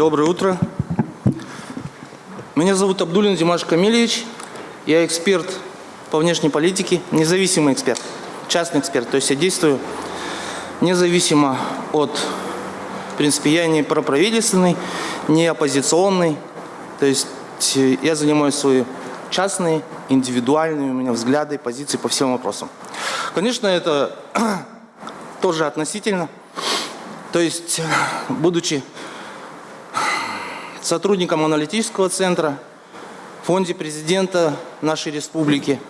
Доброе утро. Меня зовут Абдулин Димаш Камильевич. Я эксперт по внешней политике, независимый эксперт, частный эксперт. То есть я действую независимо от, в принципе, я не проправительственный, не оппозиционный. То есть э, я занимаю свои частные, индивидуальные у меня взгляды, позиции по всем вопросам. Конечно, это тоже относительно. То есть, будучи сотрудником аналитического центра, в фонде президента нашей республики,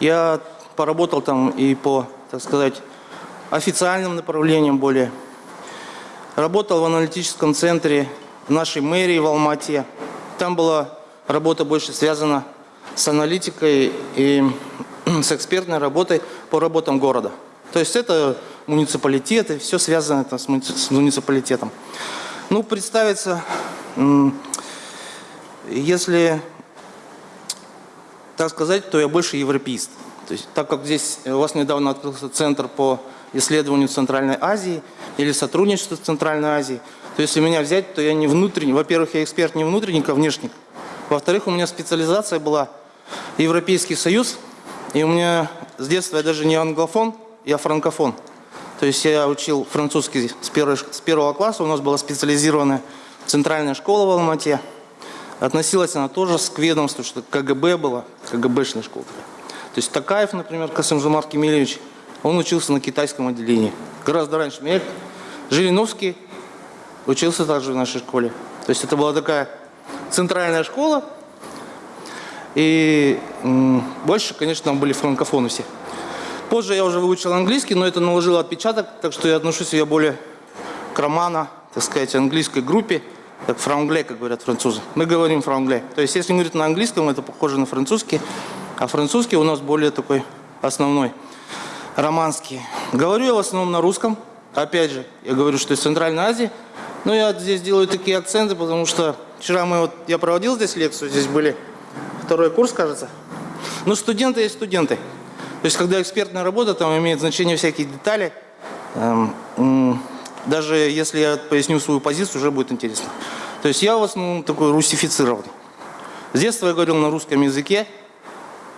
я поработал там и по, так сказать, официальным направлениям более. Работал в аналитическом центре нашей мэрии в Алмате. Там была работа больше связана с аналитикой и с экспертной работой по работам города. То есть это муниципалитеты, все связано это с муниципалитетом. Ну, представиться, если так сказать, то я больше европеист. То есть, так как здесь у вас недавно открылся центр по исследованию Центральной Азии или сотрудничеству с Центральной Азией, то если меня взять, то я не внутренний. Во-первых, я эксперт не внутренник, а внешник. Во-вторых, у меня специализация была Европейский Союз, и у меня с детства я даже не англофон, я франкофон. То есть я учил французский с, первой, с первого класса, у нас была специализированная центральная школа в Алмате. Относилась она тоже к ведомству, что КГБ была, КГБшная школа. То есть Такаев, например, Касымжумар Кемельевич, он учился на китайском отделении. Гораздо раньше меня. Жириновский учился также в нашей школе. То есть это была такая центральная школа. И больше, конечно, там были франкофоны все. Позже я уже выучил английский, но это наложило отпечаток, так что я отношу себя более к романа, так сказать, английской группе, как франгле, как говорят французы. Мы говорим франгле. То есть, если говорить на английском, это похоже на французский, а французский у нас более такой основной, романский. Говорю я в основном на русском. Опять же, я говорю, что из Центральной Азии. Но я здесь делаю такие акценты, потому что вчера мы вот, я проводил здесь лекцию, здесь были второй курс, кажется. Но студенты есть студенты. То есть, когда экспертная работа, там имеет значение всякие детали. Эм, даже если я поясню свою позицию, уже будет интересно. То есть, я в основном такой русифицированный. С детства я говорил на русском языке,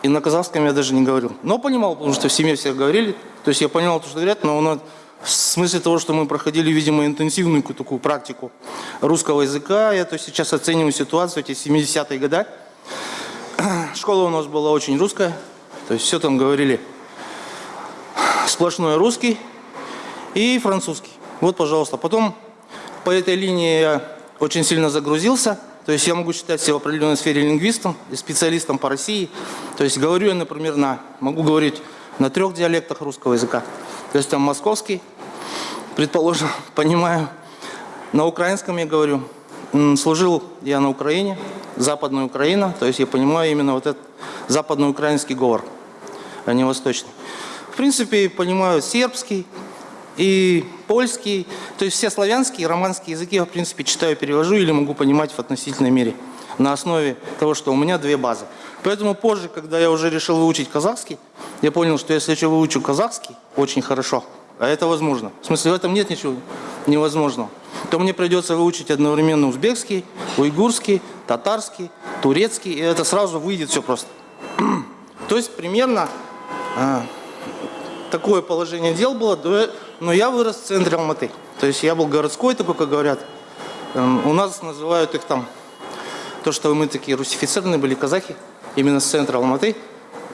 и на казахском я даже не говорил. Но понимал, потому что в семье все говорили. То есть, я понимал то, что говорят, но нас в смысле того, что мы проходили, видимо, интенсивную такую практику русского языка, я то сейчас оцениваю ситуацию, эти 70-е годы. Школа у нас была очень русская, то есть все там говорили сплошной русский и французский. Вот, пожалуйста. Потом по этой линии я очень сильно загрузился. То есть я могу считать себя в определенной сфере лингвистом и специалистом по России. То есть говорю я, например, на, могу говорить на трех диалектах русского языка. То есть там московский, предположим, понимаю. На украинском я говорю. Служил я на Украине, Западная Украина. То есть я понимаю именно вот этот западноукраинский говор, а не восточный. В принципе, понимаю сербский и польский, то есть все славянские, романские языки я, в принципе, читаю, перевожу или могу понимать в относительной мере на основе того, что у меня две базы. Поэтому позже, когда я уже решил выучить казахский, я понял, что если я выучу казахский очень хорошо, а это возможно, в смысле в этом нет ничего невозможного, то мне придется выучить одновременно узбекский, уйгурский, татарский, турецкий, и это сразу выйдет все просто. То есть примерно а, такое положение дел было, но я вырос в центре Алматы. То есть я был городской такой, как говорят. Эм, у нас называют их там, то, что мы такие русифицированные были казахи, именно с центра Алматы,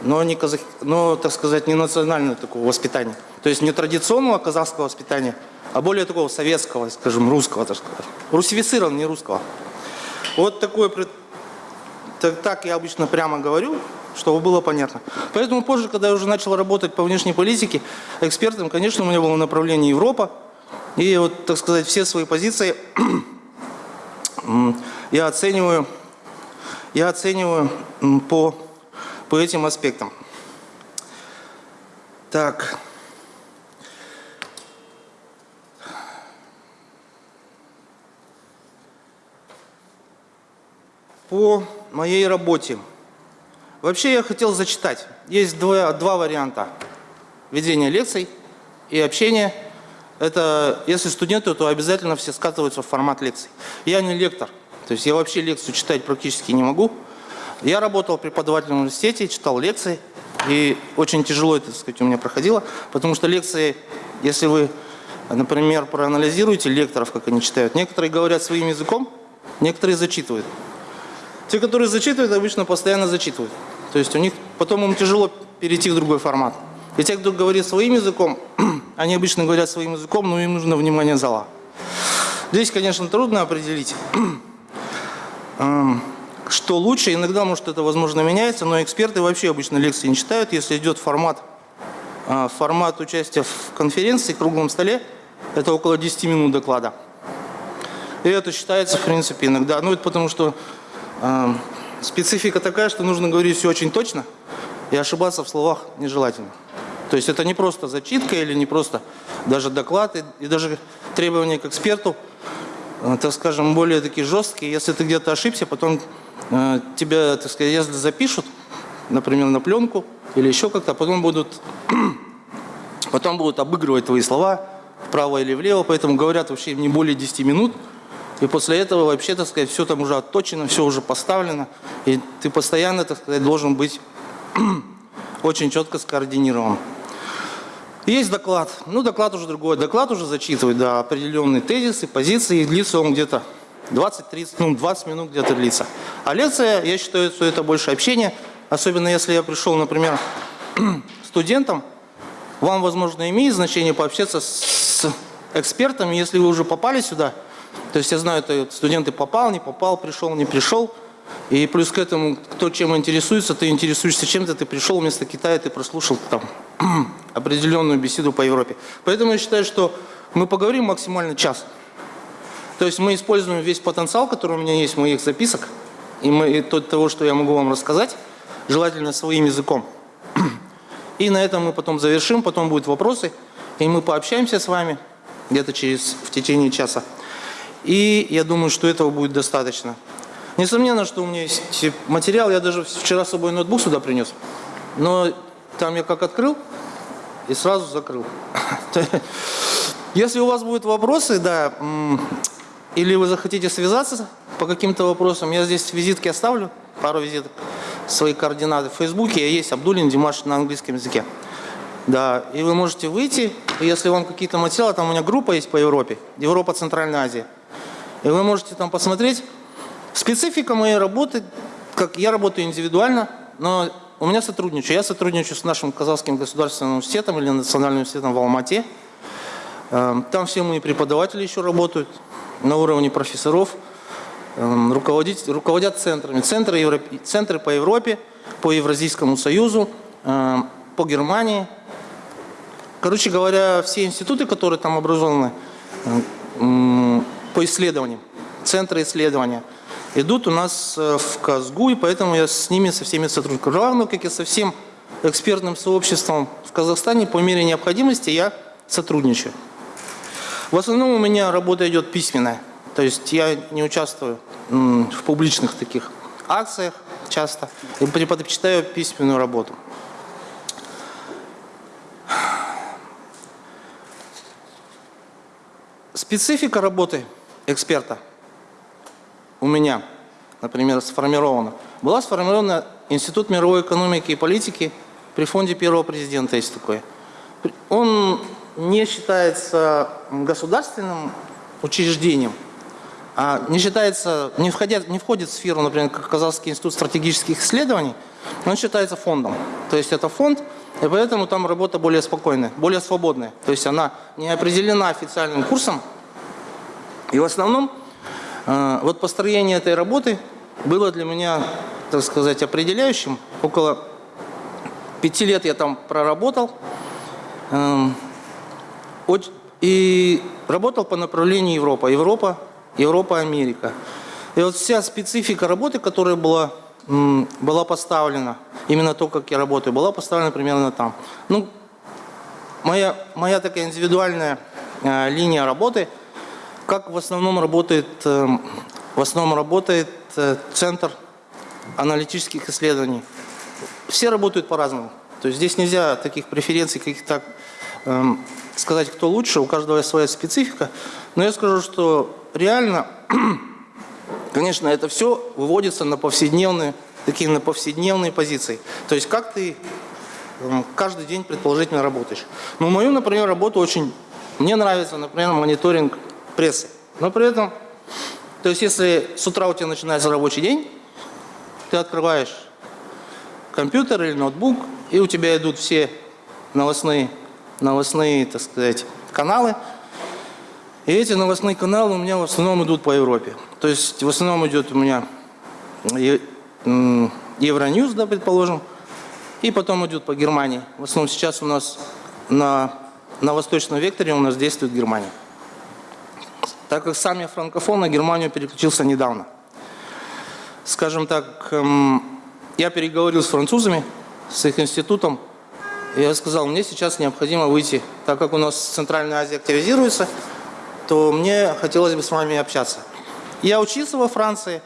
но, не казах, но так сказать, не национальное такого воспитания. То есть не традиционного казахского воспитания, а более такого советского, скажем, русского, так сказать. Русифицирован, не русского. Вот такое, так, так я обычно прямо говорю, чтобы было понятно. Поэтому позже, когда я уже начал работать по внешней политике, экспертом, конечно, у меня было направление Европа. И вот, так сказать, все свои позиции я оцениваю, я оцениваю по, по этим аспектам. Так. По моей работе. Вообще я хотел зачитать. Есть два, два варианта ведения лекций и общения. это, если студенты, то обязательно все скатываются в формат лекций. Я не лектор, то есть я вообще лекцию читать практически не могу. Я работал преподавателем в университете, читал лекции, и очень тяжело это, так сказать, у меня проходило, потому что лекции, если вы, например, проанализируете лекторов, как они читают, некоторые говорят своим языком, некоторые зачитывают. Те, которые зачитывают, обычно постоянно зачитывают. То есть у них потом им тяжело перейти в другой формат. И те, кто говорит своим языком, они обычно говорят своим языком, но им нужно внимание зала. Здесь, конечно, трудно определить, эм, что лучше. Иногда, может, это, возможно, меняется, но эксперты вообще обычно лекции не читают. Если идет формат, э, формат участия в конференции, круглом столе, это около 10 минут доклада. И это считается, в принципе, иногда. Ну, это потому что специфика такая, что нужно говорить все очень точно, и ошибаться в словах нежелательно. То есть это не просто зачитка или не просто даже доклад, и, и даже требования к эксперту, э, так скажем, более такие жесткие. Если ты где-то ошибся, потом э, тебя, так сказать, если запишут, например, на пленку или еще как-то, потом будут, потом будут обыгрывать твои слова вправо или влево, поэтому говорят вообще не более 10 минут, и после этого вообще, так сказать, все там уже отточено, все уже поставлено, и ты постоянно, так сказать, должен быть очень четко скоординирован. Есть доклад. Ну, доклад уже другой. Доклад уже зачитывает, да, определенные тезисы, позиции. И длится он где-то 20-30, ну, 20 минут где-то длится. А лекция, я считаю, что это больше общение. Особенно если я пришел, например, студентом, вам, возможно, имеет значение пообщаться с экспертами, если вы уже попали сюда. То есть я знаю, это студенты попал, не попал, пришел, не пришел. И плюс к этому, кто чем интересуется, ты интересуешься чем-то, ты пришел вместо Китая, ты прослушал там определенную беседу по Европе. Поэтому я считаю, что мы поговорим максимально час. То есть мы используем весь потенциал, который у меня есть в моих записок, и, мы, и то, того, что я могу вам рассказать, желательно своим языком. И на этом мы потом завершим, потом будут вопросы, и мы пообщаемся с вами где-то через в течение часа. И я думаю, что этого будет достаточно. Несомненно, что у меня есть материал. Я даже вчера с собой ноутбук сюда принес. Но там я как открыл и сразу закрыл. Если у вас будут вопросы, да, или вы захотите связаться по каким-то вопросам, я здесь визитки оставлю, пару визиток, свои координаты в Фейсбуке. Я есть Абдулин Димаш на английском языке. Да, и вы можете выйти, если вам какие-то материалы, там у меня группа есть по Европе, Европа, Центральная Азия. И вы можете там посмотреть, Специфика моей работы, как я работаю индивидуально, но у меня сотрудничаю. Я сотрудничаю с нашим Казахским государственным университетом или Национальным университетом в Алмате. Эм, там все мои преподаватели еще работают на уровне профессоров, эм, руководят центрами. Центры, центры по Европе, по Евразийскому союзу, эм, по Германии. Короче говоря, все институты, которые там образованы по исследованиям, центры исследования – идут у нас э, в Казгу, и поэтому я с ними, со всеми сотрудниками. Равно, как и со всем экспертным сообществом в Казахстане, по мере необходимости я сотрудничаю. В основном у меня работа идет письменная, то есть я не участвую в публичных таких акциях часто, и предпочитаю письменную работу. Специфика работы эксперта – у меня, например, сформирована, была сформирована Институт мировой экономики и политики при фонде первого президента, есть такой. Он не считается государственным учреждением, а не считается, не, входит, не входит в сферу, например, как Казахский институт стратегических исследований, он считается фондом. То есть это фонд, и поэтому там работа более спокойная, более свободная. То есть она не определена официальным курсом, и в основном а, вот построение этой работы было для меня, так сказать, определяющим. Около пяти лет я там проработал. Эм, и работал по направлению Европа. Европа, Европа, Америка. И вот вся специфика работы, которая была, была поставлена, именно то, как я работаю, была поставлена примерно там. Ну, моя, моя такая индивидуальная э, линия работы – как в основном работает, эм, в основном работает э, Центр аналитических исследований? Все работают по-разному. То есть здесь нельзя таких преференций каких-то сказать, кто лучше, у каждого своя специфика. Но я скажу, что реально, конечно, это все выводится на повседневные, такие на повседневные позиции. То есть как ты каждый день предположительно работаешь. Но мою, например, работу очень... Мне нравится, например, мониторинг прессы. Но при этом, то есть если с утра у тебя начинается рабочий день, ты открываешь компьютер или ноутбук, и у тебя идут все новостные, новостные, так сказать, каналы. И эти новостные каналы у меня в основном идут по Европе. То есть в основном идет у меня Евроньюз, да, предположим, и потом идет по Германии. В основном сейчас у нас на, на восточном векторе у нас действует Германия. Так как сам я франкофон, на Германию переключился недавно. Скажем так, эм, я переговорил с французами, с их институтом, и я сказал, мне сейчас необходимо выйти, так как у нас Центральная Азия активизируется, то мне хотелось бы с вами общаться. Я учился во Франции,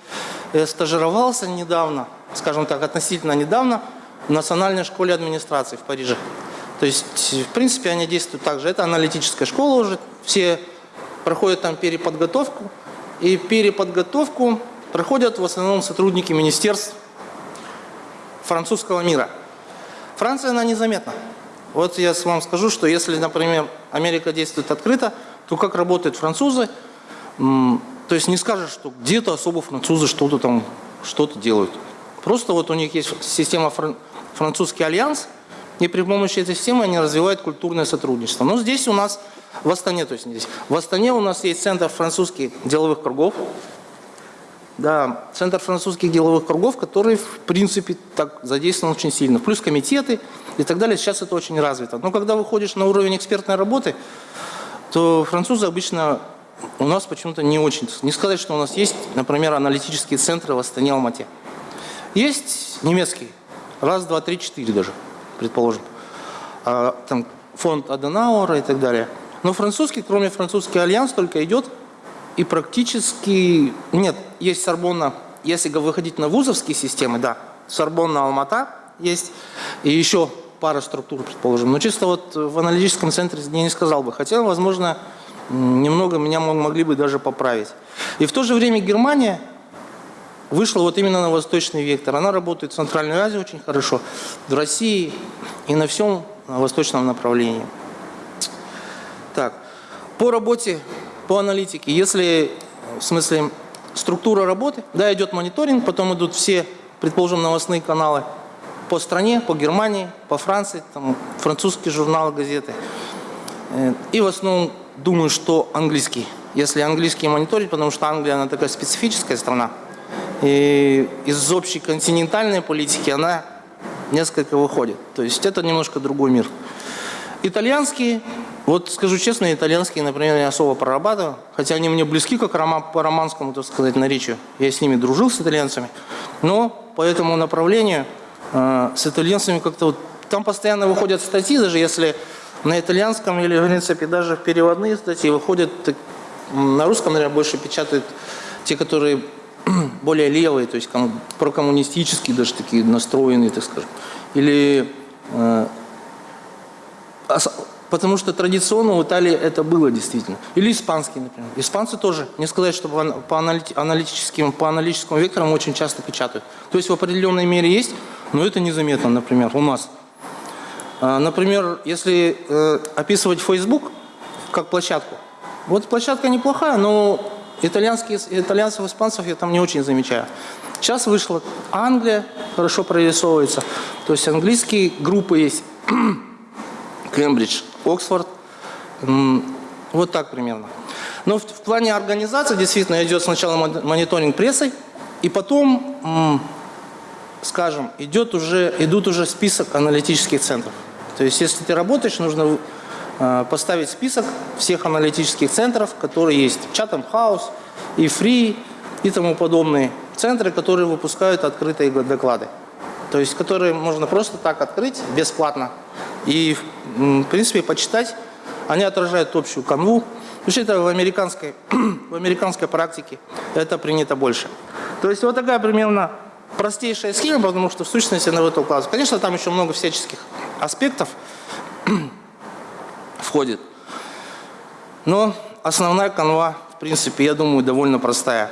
стажировался недавно, скажем так, относительно недавно, в Национальной школе администрации в Париже. То есть, в принципе, они действуют так же. Это аналитическая школа уже. Все проходят там переподготовку. И переподготовку проходят в основном сотрудники министерств французского мира. Франция, она незаметна. Вот я вам скажу, что если, например, Америка действует открыто, то как работают французы, то есть не скажешь, что где-то особо французы что-то там, что-то делают. Просто вот у них есть система французский альянс, и при помощи этой системы они развивают культурное сотрудничество. Но здесь у нас, в Астане, то есть здесь, в Астане у нас есть центр французских деловых кругов, да, центр французских деловых кругов, который, в принципе, так задействован очень сильно. Плюс комитеты и так далее. Сейчас это очень развито. Но когда выходишь на уровень экспертной работы, то французы обычно у нас почему-то не очень. Не сказать, что у нас есть, например, аналитические центры в Астане, Алмате. Есть немецкий Раз, два, три, четыре даже, предположим. А, там фонд Аденауэра и так далее. Но французский, кроме французский альянс, только идет и практически... Нет, есть Сорбонна, если выходить на вузовские системы, да, Сорбонна Алмата есть, и еще пара структур, предположим. Но чисто вот в аналитическом центре я не сказал бы. Хотя, возможно, немного меня могли бы даже поправить. И в то же время Германия вышла вот именно на восточный вектор. Она работает в Центральной Азии очень хорошо, в России и на всем восточном направлении. Так, по работе, по аналитике, если, в смысле, структура работы, да, идет мониторинг, потом идут все, предположим, новостные каналы по стране, по Германии, по Франции, там, французские журналы, газеты. Э, и в основном думаю, что английский. Если английский мониторить, потому что Англия, она такая специфическая страна, и из общей континентальной политики она несколько выходит. То есть это немножко другой мир. Итальянские, вот скажу честно, итальянские, например, я особо прорабатываю, хотя они мне близки как по романскому, так сказать, наречию. Я с ними дружил, с итальянцами. Но по этому направлению э, с итальянцами как-то вот... Там постоянно выходят статьи, даже если на итальянском или, в принципе, даже переводные статьи выходят, на русском, наверное, больше печатают те, которые более левые, то есть прокоммунистические даже такие настроенные, так скажем. Или э, потому что традиционно в Италии это было действительно. Или испанский, например. Испанцы тоже, не сказать, что по, аналитическим, по аналитическим векторам очень часто печатают. То есть в определенной мере есть, но это незаметно, например, у нас. А, например, если э, описывать Facebook как площадку, вот площадка неплохая, но Итальянские, итальянцев, испанцев я там не очень замечаю. Сейчас вышла Англия, хорошо прорисовывается. То есть английские группы есть. Кембридж, Оксфорд. Вот так примерно. Но в, в плане организации действительно идет сначала мониторинг прессой, и потом, скажем, идет уже, идут уже список аналитических центров. То есть если ты работаешь, нужно Э, поставить список всех аналитических центров, которые есть. Chatham House, и Free и тому подобные центры, которые выпускают открытые доклады. То есть, которые можно просто так открыть бесплатно. И, в принципе, почитать. Они отражают общую канву. Вообще это в американской, в американской практике это принято больше. То есть вот такая примерно простейшая схема, потому что в сущности она в эту классу. Конечно, там еще много всяческих аспектов, входит. Но основная канва, в принципе, я думаю, довольно простая.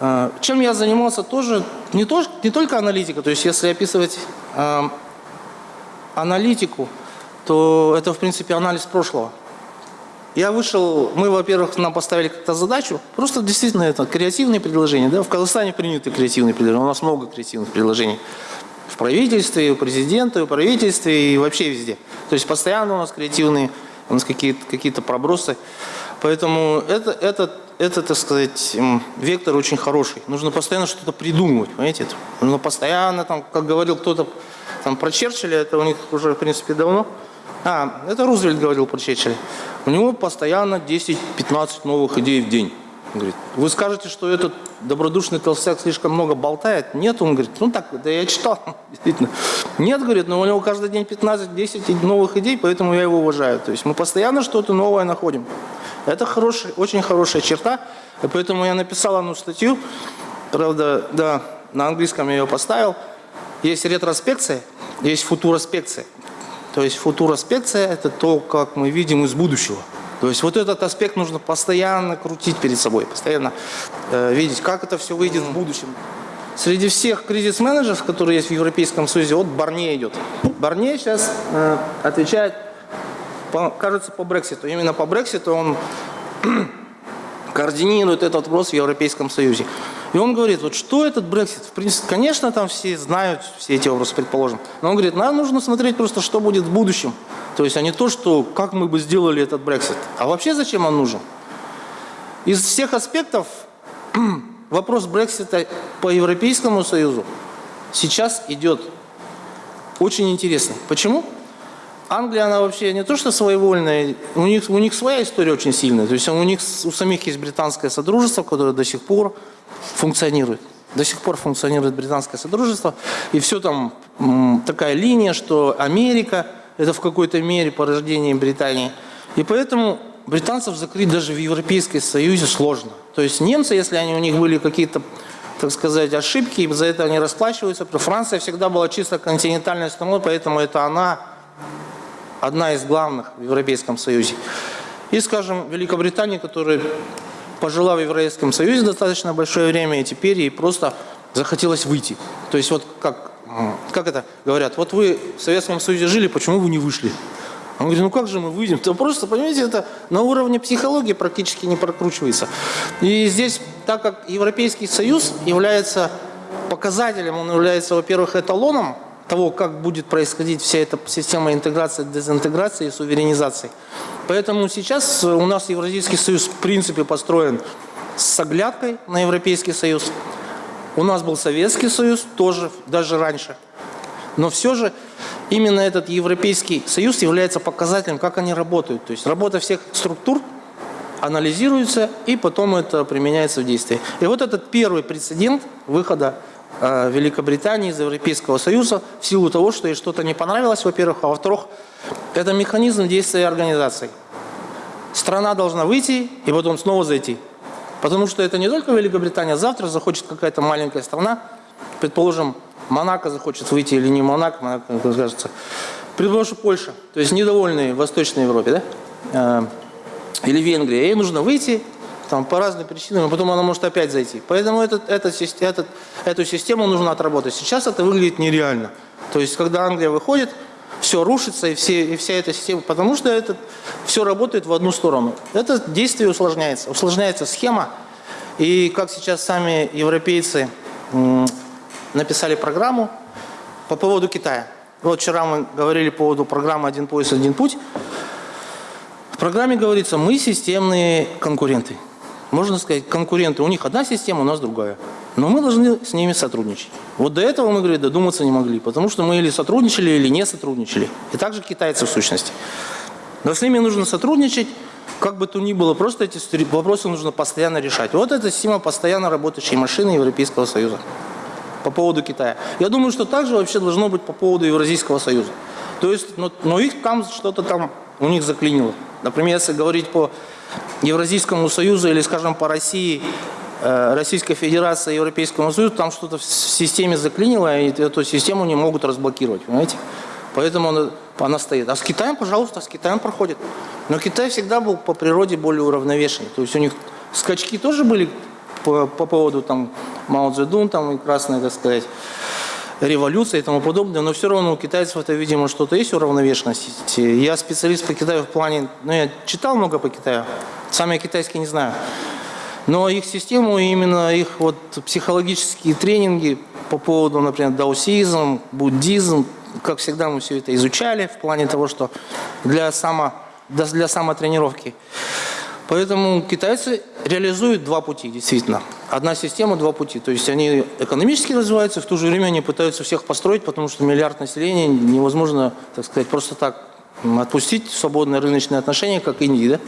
Э, чем я занимался тоже, не, то, не только аналитика, то есть если описывать э, аналитику, то это, в принципе, анализ прошлого. Я вышел, мы, во-первых, нам поставили как-то задачу, просто действительно это креативные предложения. Да? В Казахстане приняты креативные предложения, у нас много креативных предложений. В правительстве, у президента, у правительстве и вообще везде. То есть постоянно у нас креативные, у нас какие-то какие, -то, пробросы. Поэтому это, это, это, так сказать, вектор очень хороший. Нужно постоянно что-то придумывать, понимаете? Нужно постоянно, там, как говорил кто-то там, про Черчилля, это у них уже, в принципе, давно. А, это Рузвельт говорил про Черчилля. У него постоянно 10-15 новых идей в день. Он говорит, вы скажете, что этот добродушный толстяк слишком много болтает? Нет, он говорит, ну так, да я читал, действительно. Нет, говорит, но у него каждый день 15-10 новых идей, поэтому я его уважаю. То есть мы постоянно что-то новое находим. Это хороший, очень хорошая черта, и поэтому я написал одну статью, правда, да, на английском я ее поставил. Есть ретроспекция, есть футуроспекция. То есть футуроспекция – это то, как мы видим из будущего. То есть вот этот аспект нужно постоянно крутить перед собой, постоянно э, видеть, как это все выйдет в будущем. Среди всех кризис-менеджеров, которые есть в Европейском Союзе, вот Барне идет. Барне сейчас э, отвечает, по, кажется, по Брекситу. Именно по Брекситу он координирует этот вопрос в Европейском Союзе. И он говорит, вот что этот Брексит? В принципе, конечно, там все знают все эти вопросы, предположим. Но он говорит, нам нужно смотреть просто, что будет в будущем. То есть, а не то, что, как мы бы сделали этот Брексит. А вообще зачем он нужен? Из всех аспектов вопрос Брексита по Европейскому Союзу сейчас идет очень интересно. Почему? Англия, она вообще не то что своевольная, у них, у них своя история очень сильная. То есть у них у самих есть британское содружество, которое до сих пор функционирует. До сих пор функционирует британское содружество. И все там такая линия, что Америка – это в какой-то мере порождение Британии. И поэтому британцев закрыть даже в Европейском Союзе сложно. То есть немцы, если они, у них были какие-то, так сказать, ошибки, и за это они расплачиваются. Франция всегда была чисто континентальной страной, поэтому это она одна из главных в Европейском Союзе. И, скажем, Великобритания, которая пожила в Европейском Союзе достаточно большое время, и теперь ей просто захотелось выйти. То есть вот как, как это говорят, вот вы в Советском Союзе жили, почему вы не вышли? Он говорит, ну как же мы выйдем? То просто, понимаете, это на уровне психологии практически не прокручивается. И здесь, так как Европейский Союз является показателем, он является, во-первых, эталоном того, как будет происходить вся эта система интеграции, дезинтеграции и суверенизации. Поэтому сейчас у нас Евразийский союз в принципе построен с оглядкой на Европейский союз. У нас был Советский союз тоже, даже раньше. Но все же именно этот Европейский союз является показателем, как они работают. То есть работа всех структур анализируется и потом это применяется в действии. И вот этот первый прецедент выхода Э, Великобритании, из Европейского Союза в силу того, что ей что-то не понравилось, во-первых, а во-вторых, это механизм действия организации. Страна должна выйти и потом снова зайти. Потому что это не только Великобритания, завтра захочет какая-то маленькая страна, предположим, Монако захочет выйти или не Монако, Монако, как кажется, предположим, Польша, то есть недовольные в Восточной Европе, да, э, или Венгрия, ей нужно выйти там, по разным причинам, а потом она может опять зайти. Поэтому этот, этот, этот, эту систему нужно отработать. Сейчас это выглядит нереально. То есть, когда Англия выходит, все рушится, и, все, и вся эта система, потому что это все работает в одну сторону. Это действие усложняется, усложняется схема. И как сейчас сами европейцы написали программу по поводу Китая. Вот вчера мы говорили по поводу программы «Один пояс, один путь». В программе говорится, мы системные конкуренты можно сказать, конкуренты, у них одна система, у нас другая. Но мы должны с ними сотрудничать. Вот до этого мы, говорит, додуматься не могли, потому что мы или сотрудничали, или не сотрудничали. И также китайцы в сущности. Но с ними нужно сотрудничать, как бы то ни было, просто эти вопросы нужно постоянно решать. Вот эта система постоянно работающей машины Европейского Союза по поводу Китая. Я думаю, что также вообще должно быть по поводу Евразийского Союза. То есть, но, но их там что-то там у них заклинило. Например, если говорить по Евразийскому Союзу или, скажем, по России, Российской Федерации, Европейскому Союзу, там что-то в системе заклинило, и эту систему не могут разблокировать, понимаете? Поэтому она, она стоит. А с Китаем, пожалуйста, с Китаем проходит. Но Китай всегда был по природе более уравновешенный. То есть у них скачки тоже были по, по поводу там Мао Цзэдун там и красная, так сказать, революция и тому подобное, но все равно у китайцев это, видимо, что-то есть уравновешенность. Я специалист по Китаю в плане, ну, я читал много по Китаю, сам я китайский не знаю. Но их систему, именно их вот психологические тренинги по поводу, например, даосизм, буддизм, как всегда мы все это изучали в плане того, что для, само, для самотренировки. Поэтому китайцы реализуют два пути, действительно. Одна система, два пути. То есть они экономически развиваются, в то же время они пытаются всех построить, потому что миллиард населения невозможно, так сказать, просто так отпустить в свободные рыночные отношения, как Индии. Да?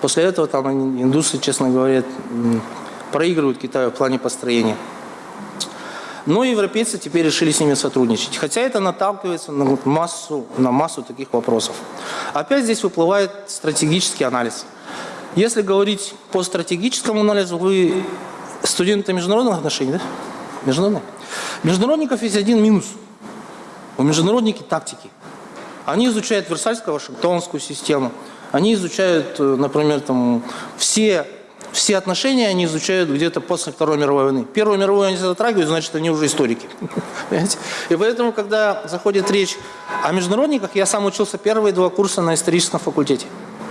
После этого там индусы, честно говоря, проигрывают Китаю в плане построения. Но европейцы теперь решили с ними сотрудничать. Хотя это наталкивается на массу, на массу таких вопросов. Опять здесь выплывает стратегический анализ. Если говорить по стратегическому анализу, вы студенты международных отношений, да? Международных? Международников есть один минус. У международники тактики. Они изучают Версальско-Вашингтонскую систему. Они изучают, э, например, там, все, все отношения они изучают где-то после Второй мировой войны. Первую мировую они затрагивают, значит, они уже историки. И поэтому, когда заходит речь о международниках, я сам учился первые два курса на историческом факультете.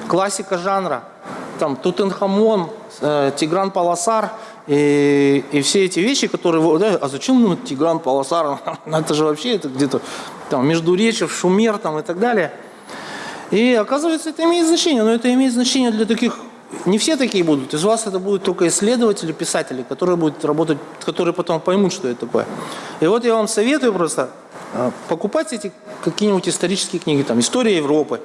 Классика жанра – там Тутенхамон, э, Тигран Паласар и, и все эти вещи, которые... Да, а зачем ну, Тигран Паласар? это же вообще где-то там Междуречье, Шумер там, и так далее. И оказывается, это имеет значение. Но это имеет значение для таких... Не все такие будут. Из вас это будут только исследователи, писатели, которые будут работать, которые потом поймут, что это такое. И вот я вам советую просто э, покупать эти какие-нибудь исторические книги, там, «История Европы»,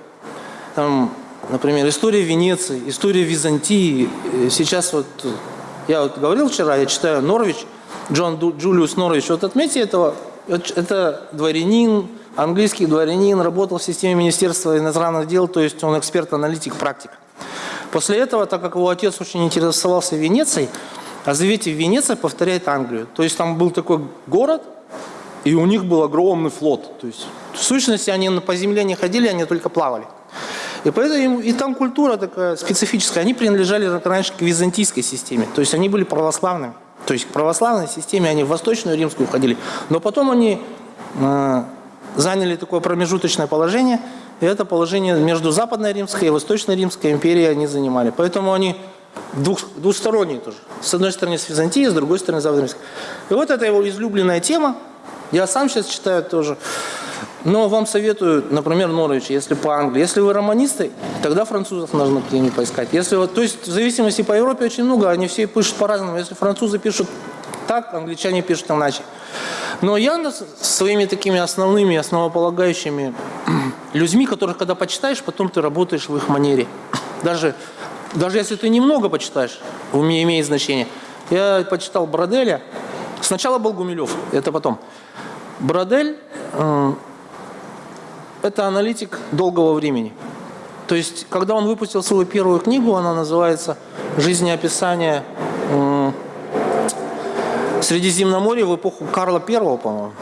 там, Например, история Венеции, история Византии. Сейчас вот, я вот говорил вчера, я читаю Норвич, Джон Джулиус Норвич. Вот отметьте этого, это дворянин, английский дворянин, работал в системе Министерства иностранных дел, то есть он эксперт-аналитик, практик. После этого, так как его отец очень интересовался Венецией, а заветьте, Венеция повторяет Англию. То есть там был такой город, и у них был огромный флот. То есть в сущности они по земле не ходили, они только плавали. И поэтому и там культура такая специфическая. Они принадлежали раньше к византийской системе. То есть они были православными. То есть к православной системе они в Восточную Римскую входили. Но потом они э, заняли такое промежуточное положение. И это положение между Западной Римской и Восточной Римской империей они занимали. Поэтому они двух, двусторонние тоже. С одной стороны с Византией, с другой стороны с Западной Римской. И вот это его излюбленная тема. Я сам сейчас читаю тоже. Но вам советую, например, Норвич, если по Англии. Если вы романисты, тогда французов нужно где-нибудь поискать. Если вот, то есть в зависимости по Европе очень много, они все пишут по-разному. Если французы пишут так, англичане пишут иначе. Но я своими такими основными, основополагающими людьми, которых когда почитаешь, потом ты работаешь в их манере. Даже, даже если ты немного почитаешь, у меня имеет значение. Я почитал Броделя. Сначала был Гумилев, это потом. Бродель э, это аналитик долгого времени. То есть, когда он выпустил свою первую книгу, она называется «Жизнеописание Средиземноморья в эпоху Карла I, по-моему».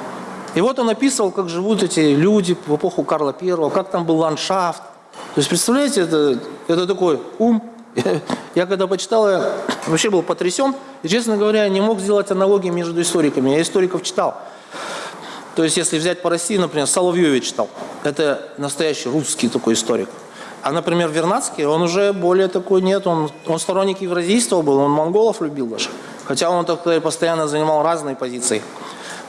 И вот он описывал, как живут эти люди в эпоху Карла I, как там был ландшафт. То есть, представляете, это, это такой ум. Я когда почитал, я вообще был потрясен. И, честно говоря, не мог сделать аналогии между историками. Я историков читал. То есть, если взять по России, например, Соловьевич читал. Это настоящий русский такой историк. А, например, Вернадский, он уже более такой нет, он, он сторонник евразийства был, он монголов любил даже. Хотя он так постоянно занимал разные позиции.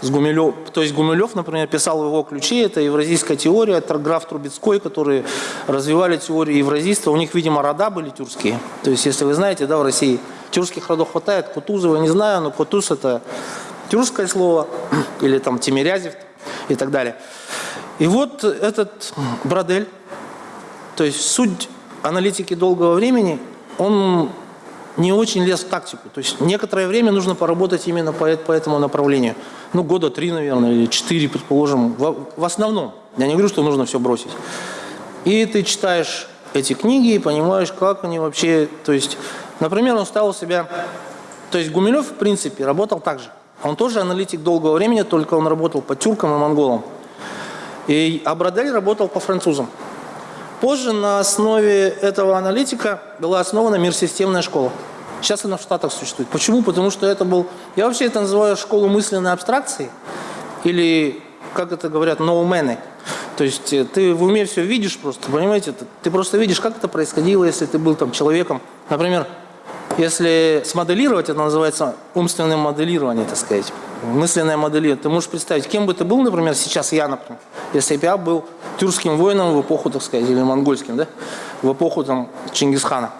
С Гумилев, то есть Гумилев, например, писал в его ключе, это евразийская теория, это граф Трубецкой, которые развивали теорию евразийства. У них, видимо, рода были тюркские. То есть, если вы знаете, да, в России тюркских родов хватает. Кутузова не знаю, но Кутуз это тюркское слово, или там Тимирязев и так далее. И вот этот Бродель, то есть суть аналитики долгого времени, он не очень лез в тактику. То есть некоторое время нужно поработать именно по, по этому направлению. Ну, года три, наверное, или четыре, предположим, в, в основном. Я не говорю, что нужно все бросить. И ты читаешь эти книги и понимаешь, как они вообще... То есть, например, он ставил себя... То есть Гумилев, в принципе, работал так же. Он тоже аналитик долгого времени, только он работал по тюркам и монголам. И, а Бродель работал по французам. Позже на основе этого аналитика была основана мирсистемная школа. Сейчас она в Штатах существует. Почему? Потому что это был... Я вообще это называю школу мысленной абстракции. Или, как это говорят, ноумены. То есть э, ты в уме все видишь просто, понимаете? Ты просто видишь, как это происходило, если ты был там человеком. Например, если смоделировать, это называется умственное моделирование, так сказать. Мысленное моделирование. Ты можешь представить, кем бы ты был, например, сейчас я, например, если бы я был тюркским воином в эпоху, так сказать, или монгольским, да, в эпоху там Чингисхана.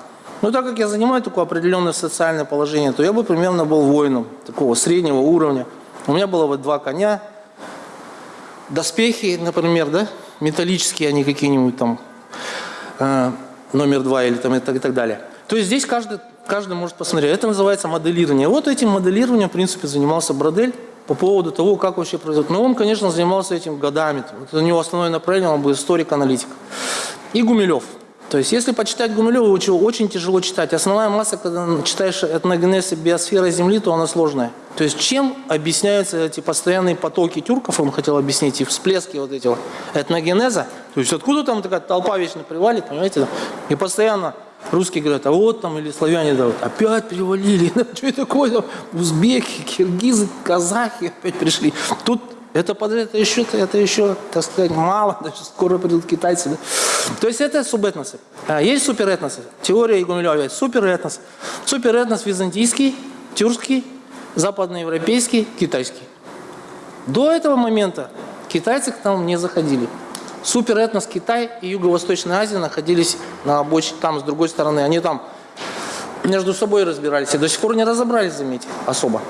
Но так как я занимаю такое определенное социальное положение, то я бы примерно был воином такого среднего уровня. У меня было бы два коня, доспехи, например, да, металлические, они какие-нибудь там, э, номер два или там и так, и так далее. То есть здесь каждый, каждый может посмотреть. Это называется моделирование. Вот этим моделированием, в принципе, занимался Бродель по поводу того, как вообще произойдет. Но он, конечно, занимался этим годами. Это у него основное направление, он был историк-аналитик. И Гумилев – то есть, если почитать Гумилева, его очень тяжело читать. Основная масса, когда читаешь этногенез и биосфера Земли, то она сложная. То есть, чем объясняются эти постоянные потоки тюрков, он хотел объяснить, и всплески вот этого этногенеза. То есть, откуда там такая толпа вечно привалит, понимаете? И постоянно русские говорят, а вот там, или славяне, да, вот, опять привалили, что это такое, узбеки, киргизы, казахи опять пришли. Тут это, это, еще, это еще, так сказать, мало, даже скоро придут китайцы. Да? То есть это субэтносы. А есть суперэтносы. Теория Игумилева есть суперэтнос. Суперэтнос византийский, тюркский, западноевропейский, китайский. До этого момента китайцы к нам не заходили. Суперэтнос Китай и Юго-Восточная Азия находились на обочине, там с другой стороны. Они там между собой разбирались и до сих пор не разобрались, заметьте, особо.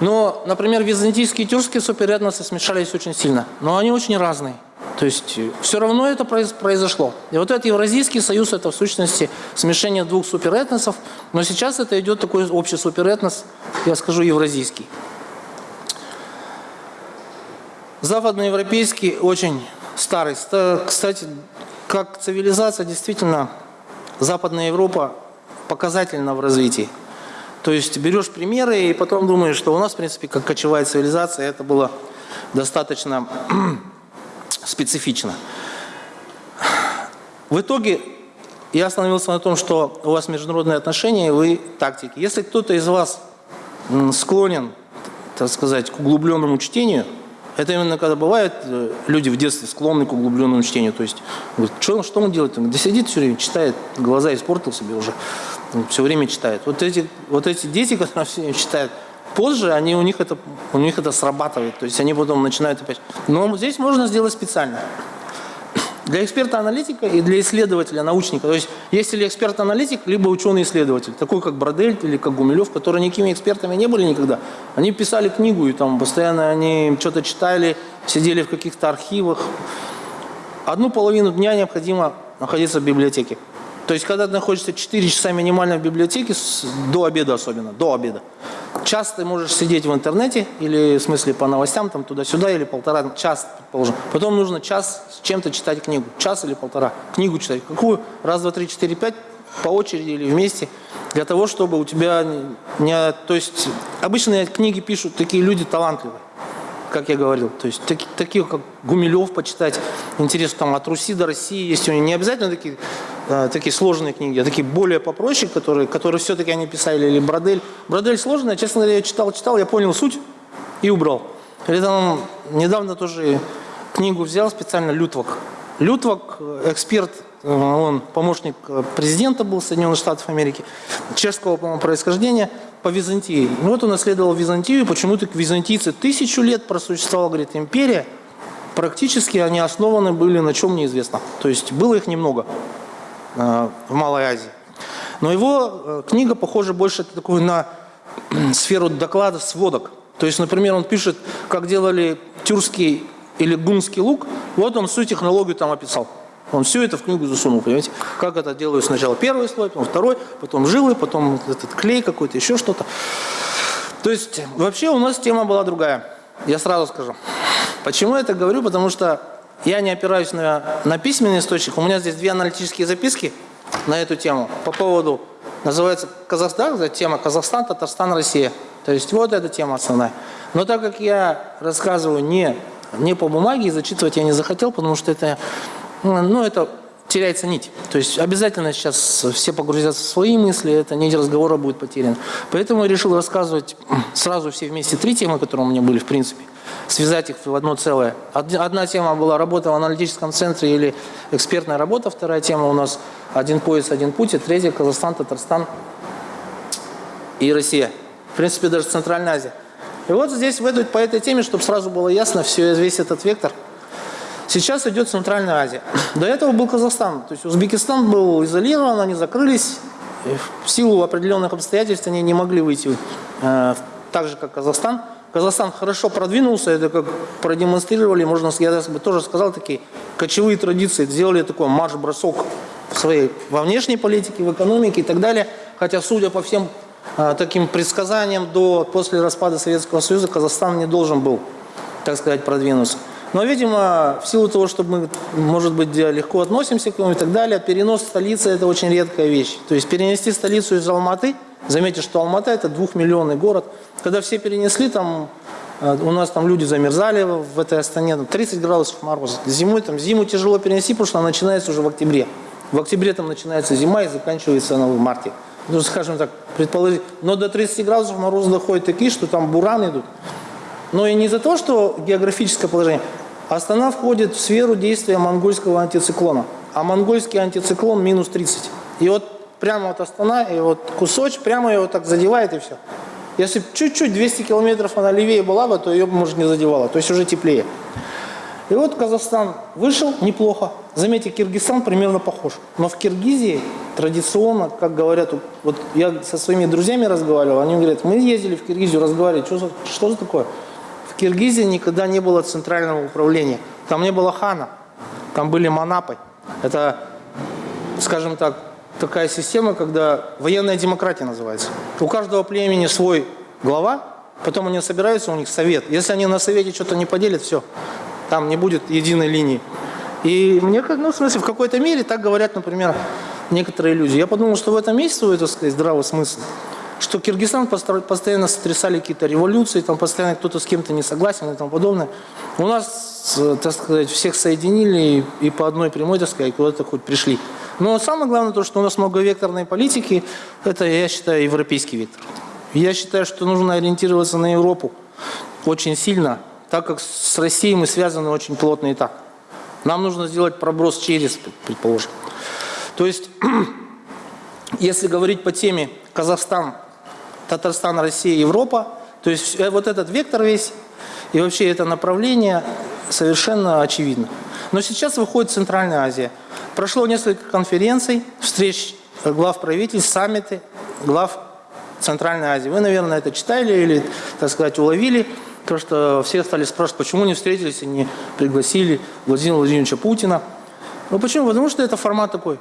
Но, например, византийские и тюркские суперэтносы смешались очень сильно. Но они очень разные. То есть э, все равно это произошло. И вот этот Евразийский союз, это в сущности смешение двух суперэтносов. Но сейчас это идет такой общий суперэтнос, я скажу, евразийский. Западноевропейский очень старый. Кстати, как цивилизация, действительно, Западная Европа показательна в развитии. То есть берешь примеры и потом думаешь, что у нас, в принципе, как кочевая цивилизация, это было достаточно специфично. В итоге я остановился на том, что у вас международные отношения, и вы тактики. Если кто-то из вас склонен, так сказать, к углубленному чтению, это именно когда бывают э, люди в детстве склонны к углубленному чтению. То есть, говорит, что, что он делает? Он сидит все время, читает, глаза испортил себе уже все время читает. Вот эти, вот эти дети, которые все время читают, позже они, у, них это, у них это срабатывает. То есть они потом начинают опять. Но здесь можно сделать специально. Для эксперта-аналитика и для исследователя, научника. То есть есть ли эксперт-аналитик, либо ученый-исследователь, такой как Бродель или как Гумилев, которые никакими экспертами не были никогда. Они писали книгу, и там постоянно они что-то читали, сидели в каких-то архивах. Одну половину дня необходимо находиться в библиотеке. То есть, когда ты находишься 4 часа минимально в библиотеке, до обеда особенно, до обеда, час ты можешь сидеть в интернете, или в смысле по новостям, там туда-сюда, или полтора, час, предположим. Потом нужно час с чем-то читать книгу, час или полтора, книгу читать. Какую? Раз, два, три, четыре, пять, по очереди или вместе, для того, чтобы у тебя не... То есть, обычно книги пишут такие люди талантливые как я говорил. То есть таки, таких, как Гумилев, почитать. Интересно, там от Руси до России есть у них не обязательно такие, такие сложные книги, а такие более попроще, которые, которые все-таки они писали, или Бродель. Бродель сложная, честно говоря, я читал, читал, я понял суть и убрал. Или там недавно тоже книгу взял специально Лютвак. Лютвак, эксперт, э, он помощник президента был Соединенных Штатов Америки, чешского, по-моему, происхождения – по Византии. Ну вот он исследовал Византию, почему-то византийцы тысячу лет просуществовала, говорит, империя. Практически они основаны были на чем неизвестно. То есть было их немного э, в Малой Азии. Но его э, книга похожа больше такую на сферу доклада сводок. То есть, например, он пишет, как делали тюркский или гунский лук, вот он всю технологию там описал. Он все это в книгу засунул, понимаете? Как это делают сначала первый слой, потом второй, потом жилы, потом этот клей какой-то, еще что-то. То есть вообще у нас тема была другая. Я сразу скажу. Почему я это говорю? Потому что я не опираюсь на, на письменный источник. У меня здесь две аналитические записки на эту тему по поводу, называется Казахстан, тема Казахстан, Татарстан, Россия. То есть вот эта тема основная. Но так как я рассказываю не не по бумаге, и зачитывать я не захотел, потому что это, ну, это теряется нить. То есть обязательно сейчас все погрузятся в свои мысли, это нить разговора будет потеряна. Поэтому я решил рассказывать сразу все вместе три темы, которые у меня были в принципе, связать их в одно целое. Одна тема была работа в аналитическом центре или экспертная работа, вторая тема у нас один пояс, один путь, и третья Казахстан, Татарстан и Россия. В принципе, даже Центральная Азия. И вот здесь, в этой, по этой теме, чтобы сразу было ясно, все, весь этот вектор – Сейчас идет Центральная Азия. До этого был Казахстан. То есть Узбекистан был изолирован, они закрылись. В силу определенных обстоятельств они не могли выйти э, так же, как Казахстан. Казахстан хорошо продвинулся, это как продемонстрировали, можно, я тоже сказал, такие кочевые традиции, сделали такой марш-бросок в своей, во внешней политике, в экономике и так далее. Хотя, судя по всем э, таким предсказаниям, до, после распада Советского Союза Казахстан не должен был, так сказать, продвинуться. Но, видимо, в силу того, что мы, может быть, легко относимся к нему и так далее, перенос столицы – это очень редкая вещь. То есть перенести столицу из Алматы, заметьте, что Алмата – это двухмиллионный город. Когда все перенесли, там э, у нас там люди замерзали в этой Астане, там 30 градусов мороза. Зимой там зиму тяжело перенести, потому что она начинается уже в октябре. В октябре там начинается зима и заканчивается она в марте. Ну, скажем так, предположить. Но до 30 градусов мороза доходит такие, что там бураны идут. Но и не из-за того, что географическое положение. Астана входит в сферу действия монгольского антициклона. А монгольский антициклон минус 30. И вот прямо вот Астана, и вот кусочек, прямо его так задевает и все. Если чуть-чуть 200 километров она левее была бы, то ее бы, может, не задевала. То есть уже теплее. И вот Казахстан вышел неплохо. Заметьте, Киргизстан примерно похож. Но в Киргизии традиционно, как говорят, вот я со своими друзьями разговаривал, они говорят, мы ездили в Киргизию, разговаривали, что за, что за такое? Киргизии никогда не было центрального управления. Там не было хана, там были манапы. Это, скажем так, такая система, когда военная демократия называется. У каждого племени свой глава, потом они собираются, у них совет. Если они на совете что-то не поделят, все, там не будет единой линии. И мне, ну, в смысле, в какой-то мере так говорят, например, некоторые люди. Я подумал, что в этом есть свой, так сказать, здравый смысл что Киргизстан постоянно сотрясали какие-то революции, там постоянно кто-то с кем-то не согласен и тому подобное. У нас, так сказать, всех соединили и, по одной прямой, так сказать, куда-то хоть пришли. Но самое главное то, что у нас многовекторной политики, это, я считаю, европейский вектор. Я считаю, что нужно ориентироваться на Европу очень сильно, так как с Россией мы связаны очень плотно и так. Нам нужно сделать проброс через, предположим. То есть, если говорить по теме Казахстан Татарстан, Россия, Европа. То есть э, вот этот вектор весь и вообще это направление совершенно очевидно. Но сейчас выходит Центральная Азия. Прошло несколько конференций, встреч глав правительств, саммиты глав Центральной Азии. Вы, наверное, это читали или, так сказать, уловили. Потому что все стали спрашивать, почему не встретились и не пригласили Владимира Владимировича Путина. Ну почему? Потому что это формат такой.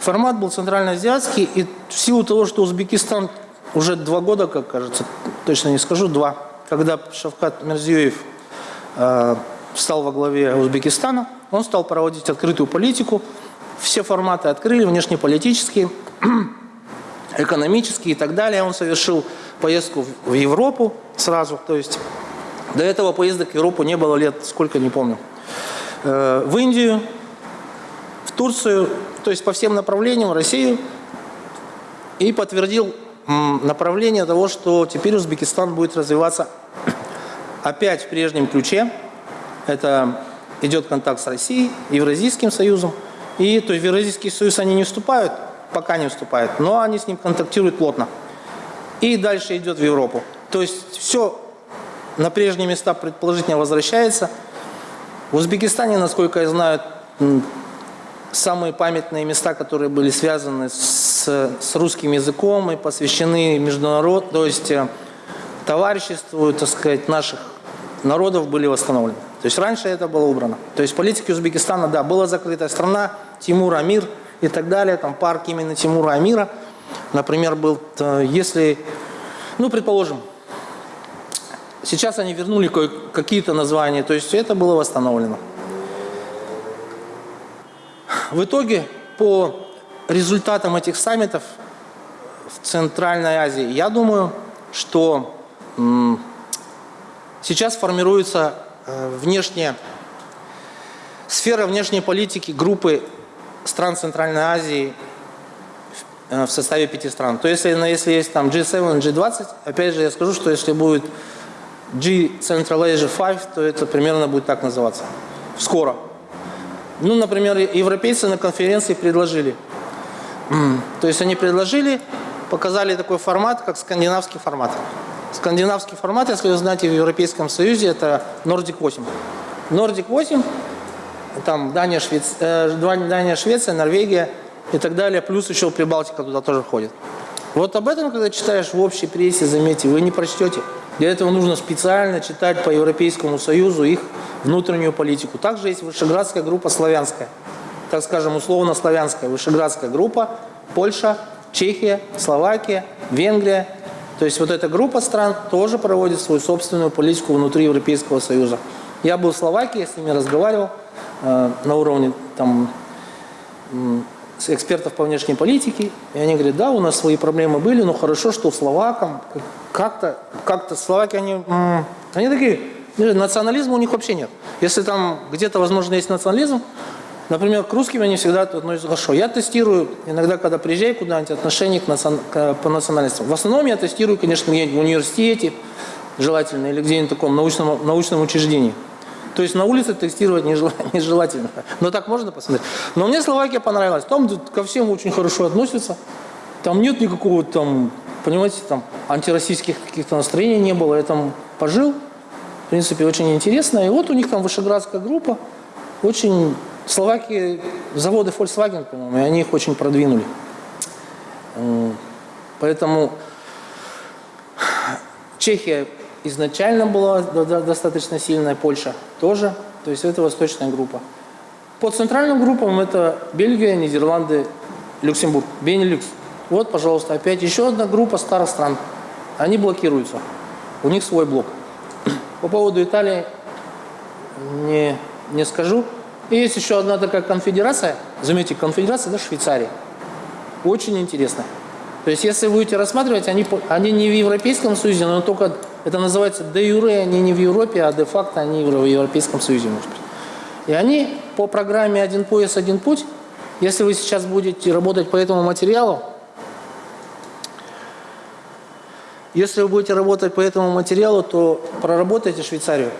Формат был центральноазиатский, и в силу того, что Узбекистан уже два года, как кажется, точно не скажу, два, когда Шавкат Мерзиёев э, стал во главе Узбекистана, он стал проводить открытую политику, все форматы открыли, внешнеполитические, экономические и так далее. Он совершил поездку в Европу сразу, то есть до этого поездок в Европу не было лет, сколько, не помню. Э, в Индию, в Турцию, то есть по всем направлениям, в Россию, и подтвердил направление того, что теперь Узбекистан будет развиваться опять в прежнем ключе. Это идет контакт с Россией, Евразийским союзом. И то есть в Евразийский союз они не вступают, пока не вступают, но они с ним контактируют плотно. И дальше идет в Европу. То есть все на прежние места предположительно возвращается. В Узбекистане, насколько я знаю, самые памятные места, которые были связаны с, с русским языком и посвящены международ, то есть э, товариществу, так сказать, наших народов были восстановлены. То есть раньше это было убрано. То есть политики Узбекистана, да, была закрытая страна, Тимур Амир и так далее, там парк именно Тимура Амира, например, был, если, ну, предположим, сейчас они вернули какие-то названия, то есть это было восстановлено. В итоге, по результатам этих саммитов в Центральной Азии, я думаю, что сейчас формируется э, внешняя, сфера внешней политики группы стран Центральной Азии в составе пяти стран. То есть, если есть там G7, G20, опять же я скажу, что если будет G Central Asia 5, то это примерно будет так называться. Скоро. Ну, например, европейцы на конференции предложили. То есть они предложили, показали такой формат, как скандинавский формат. Скандинавский формат, если вы знаете, в Европейском Союзе это Nordic 8. Nordic 8, там Дания, Швец... э, Дания, Швеция, Норвегия и так далее, плюс еще Прибалтика туда тоже входит. Вот об этом, когда читаешь в общей прессе, заметьте, вы не прочтете. Для этого нужно специально читать по Европейскому Союзу их внутреннюю политику. Также есть Вышеградская группа славянская, так скажем, условно-славянская Вышеградская группа, Польша, Чехия, Словакия, Венгрия. То есть вот эта группа стран тоже проводит свою собственную политику внутри Европейского Союза. Я был в Словакии, я с ними разговаривал э, на уровне там, экспертов по внешней политике, и они говорят, да, у нас свои проблемы были, но хорошо, что словакам как-то, как-то словаки, они, они такие, национализма у них вообще нет. Если там где-то, возможно, есть национализм, например, к русским они всегда относятся хорошо. Я тестирую иногда, когда приезжаю куда-нибудь, отношения к национ... к, по национальностям. В основном я тестирую, конечно, где-нибудь в университете, желательно, или где-нибудь в таком научном, научном учреждении. То есть на улице тестировать нежелательно. Но так можно посмотреть. Но мне Словакия понравилась. Там ко всем очень хорошо относятся. Там нет никакого там, понимаете, там антироссийских каких-то настроений не было. Я там пожил. В принципе, очень интересно. И вот у них там вышеградская группа. Очень... Словакии, заводы Volkswagen, по-моему, они их очень продвинули. Поэтому Чехия изначально была достаточно сильная, Польша тоже, то есть это восточная группа. По центральным группам это Бельгия, Нидерланды, Люксембург, Бенилюкс. Вот, пожалуйста, опять еще одна группа старых стран. Они блокируются. У них свой блок. По поводу Италии не, не скажу. И есть еще одна такая конфедерация. Заметьте, конфедерация, да, Швейцарии. Очень интересно. То есть, если будете рассматривать, они, они не в Европейском Союзе, но только это называется де юре, они не в Европе, а де факто они в Европейском Союзе, может быть. И они по программе «Один пояс, один путь», если вы сейчас будете работать по этому материалу, если вы будете работать по этому материалу, то проработайте Швейцарию.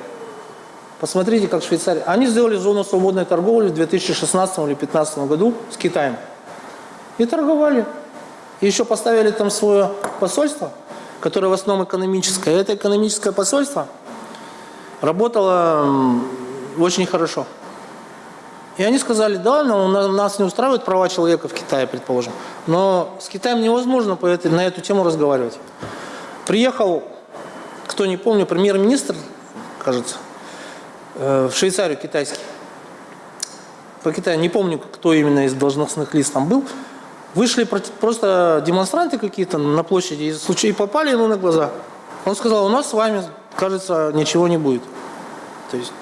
Посмотрите, как Швейцария. Они сделали зону свободной торговли в 2016 или 2015 году с Китаем. И торговали. И еще поставили там свое посольство – которое в основном экономическое. Это экономическое посольство работало очень хорошо. И они сказали, да, но нас не устраивают права человека в Китае, предположим. Но с Китаем невозможно по этой, на эту тему разговаривать. Приехал, кто не помню, премьер-министр, кажется, в Швейцарию китайский. По Китаю, не помню, кто именно из должностных лиц там был. Вышли просто демонстранты какие-то на площади и случай попали ему на глаза. Он сказал, у нас с вами, кажется, ничего не будет. То есть,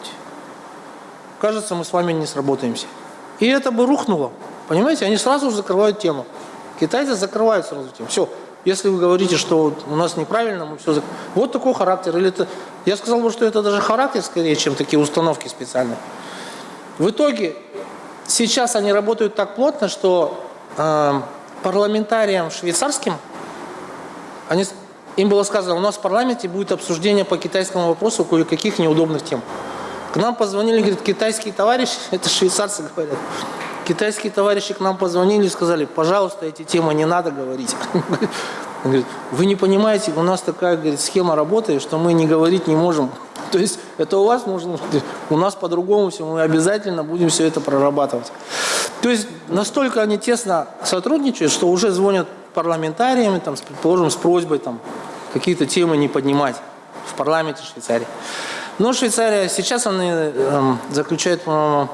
кажется, мы с вами не сработаемся. И это бы рухнуло. Понимаете, они сразу закрывают тему. Китайцы закрывают сразу тему. Все. Если вы говорите, что у нас неправильно, мы все. Вот такой характер. Или это... Я сказал бы, что это даже характер скорее, чем такие установки специальные. В итоге сейчас они работают так плотно, что э, парламентариям швейцарским, они, им было сказано, у нас в парламенте будет обсуждение по китайскому вопросу кое-каких неудобных тем. К нам позвонили, говорит, китайские товарищи, это швейцарцы говорят, китайские товарищи к нам позвонили и сказали, пожалуйста, эти темы не надо говорить. Он говорит, вы не понимаете, у нас такая говорит, схема работает, что мы не говорить не можем. То есть это у вас нужно, у нас по-другому все, мы обязательно будем все это прорабатывать. То есть настолько они тесно сотрудничают, что уже звонят парламентариям, там, предположим, с просьбой там, какие-то темы не поднимать в парламенте Швейцарии. Но Швейцария сейчас они э, заключают, по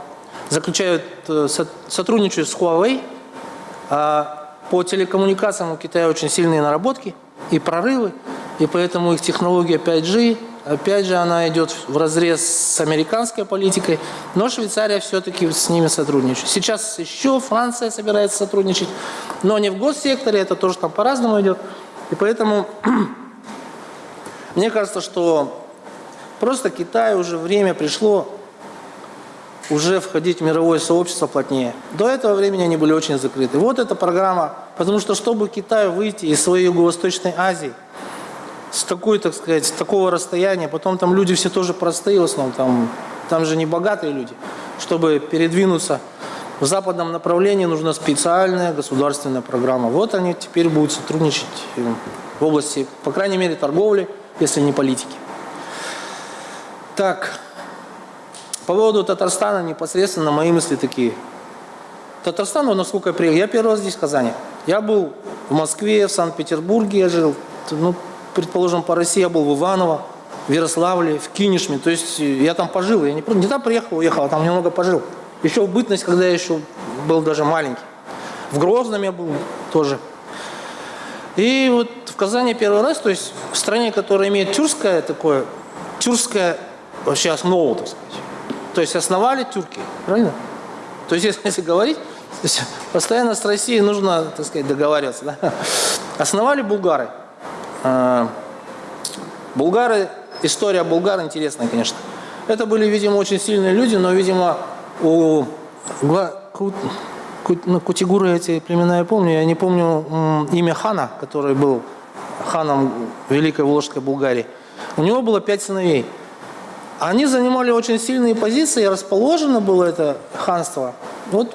заключают э, сотрудничают с Huawei. А по телекоммуникациям у Китая очень сильные наработки и прорывы, и поэтому их технология 5G Опять же, она идет в разрез с американской политикой, но Швейцария все-таки с ними сотрудничает. Сейчас еще Франция собирается сотрудничать, но не в госсекторе, это тоже там по-разному идет. И поэтому мне кажется, что Просто Китай уже время пришло уже входить в мировое сообщество плотнее. До этого времени они были очень закрыты. Вот эта программа, потому что чтобы Китаю выйти из своей Юго-Восточной Азии, с такой, так сказать, с такого расстояния, потом там люди все тоже простые в основном, там, там же не богатые люди, чтобы передвинуться в западном направлении нужна специальная государственная программа. Вот они теперь будут сотрудничать в области, по крайней мере, торговли, если не политики. Так, по поводу Татарстана непосредственно мои мысли такие. Татарстан, насколько я приехал, я первый раз здесь в Казани. Я был в Москве, в Санкт-Петербурге я жил, ну, предположим, по России я был в Иваново, в Ярославле, в Кинешме. То есть я там пожил, я не, не там приехал, уехал, а там немного пожил. Еще в бытность, когда я еще был даже маленький. В Грозном я был тоже. И вот в Казани первый раз, то есть в стране, которая имеет тюркское такое, тюркское вообще основу, так сказать. То есть основали тюрки, правильно? То есть если, говорить, то есть постоянно с Россией нужно, так сказать, договариваться. Да? Основали булгары. А, булгары, история булгар интересная, конечно. Это были, видимо, очень сильные люди, но, видимо, у ну, Кутигуры эти племена я помню, я не помню имя хана, который был ханом Великой Волжской Булгарии. У него было пять сыновей. Они занимали очень сильные позиции, расположено было это ханство. Вот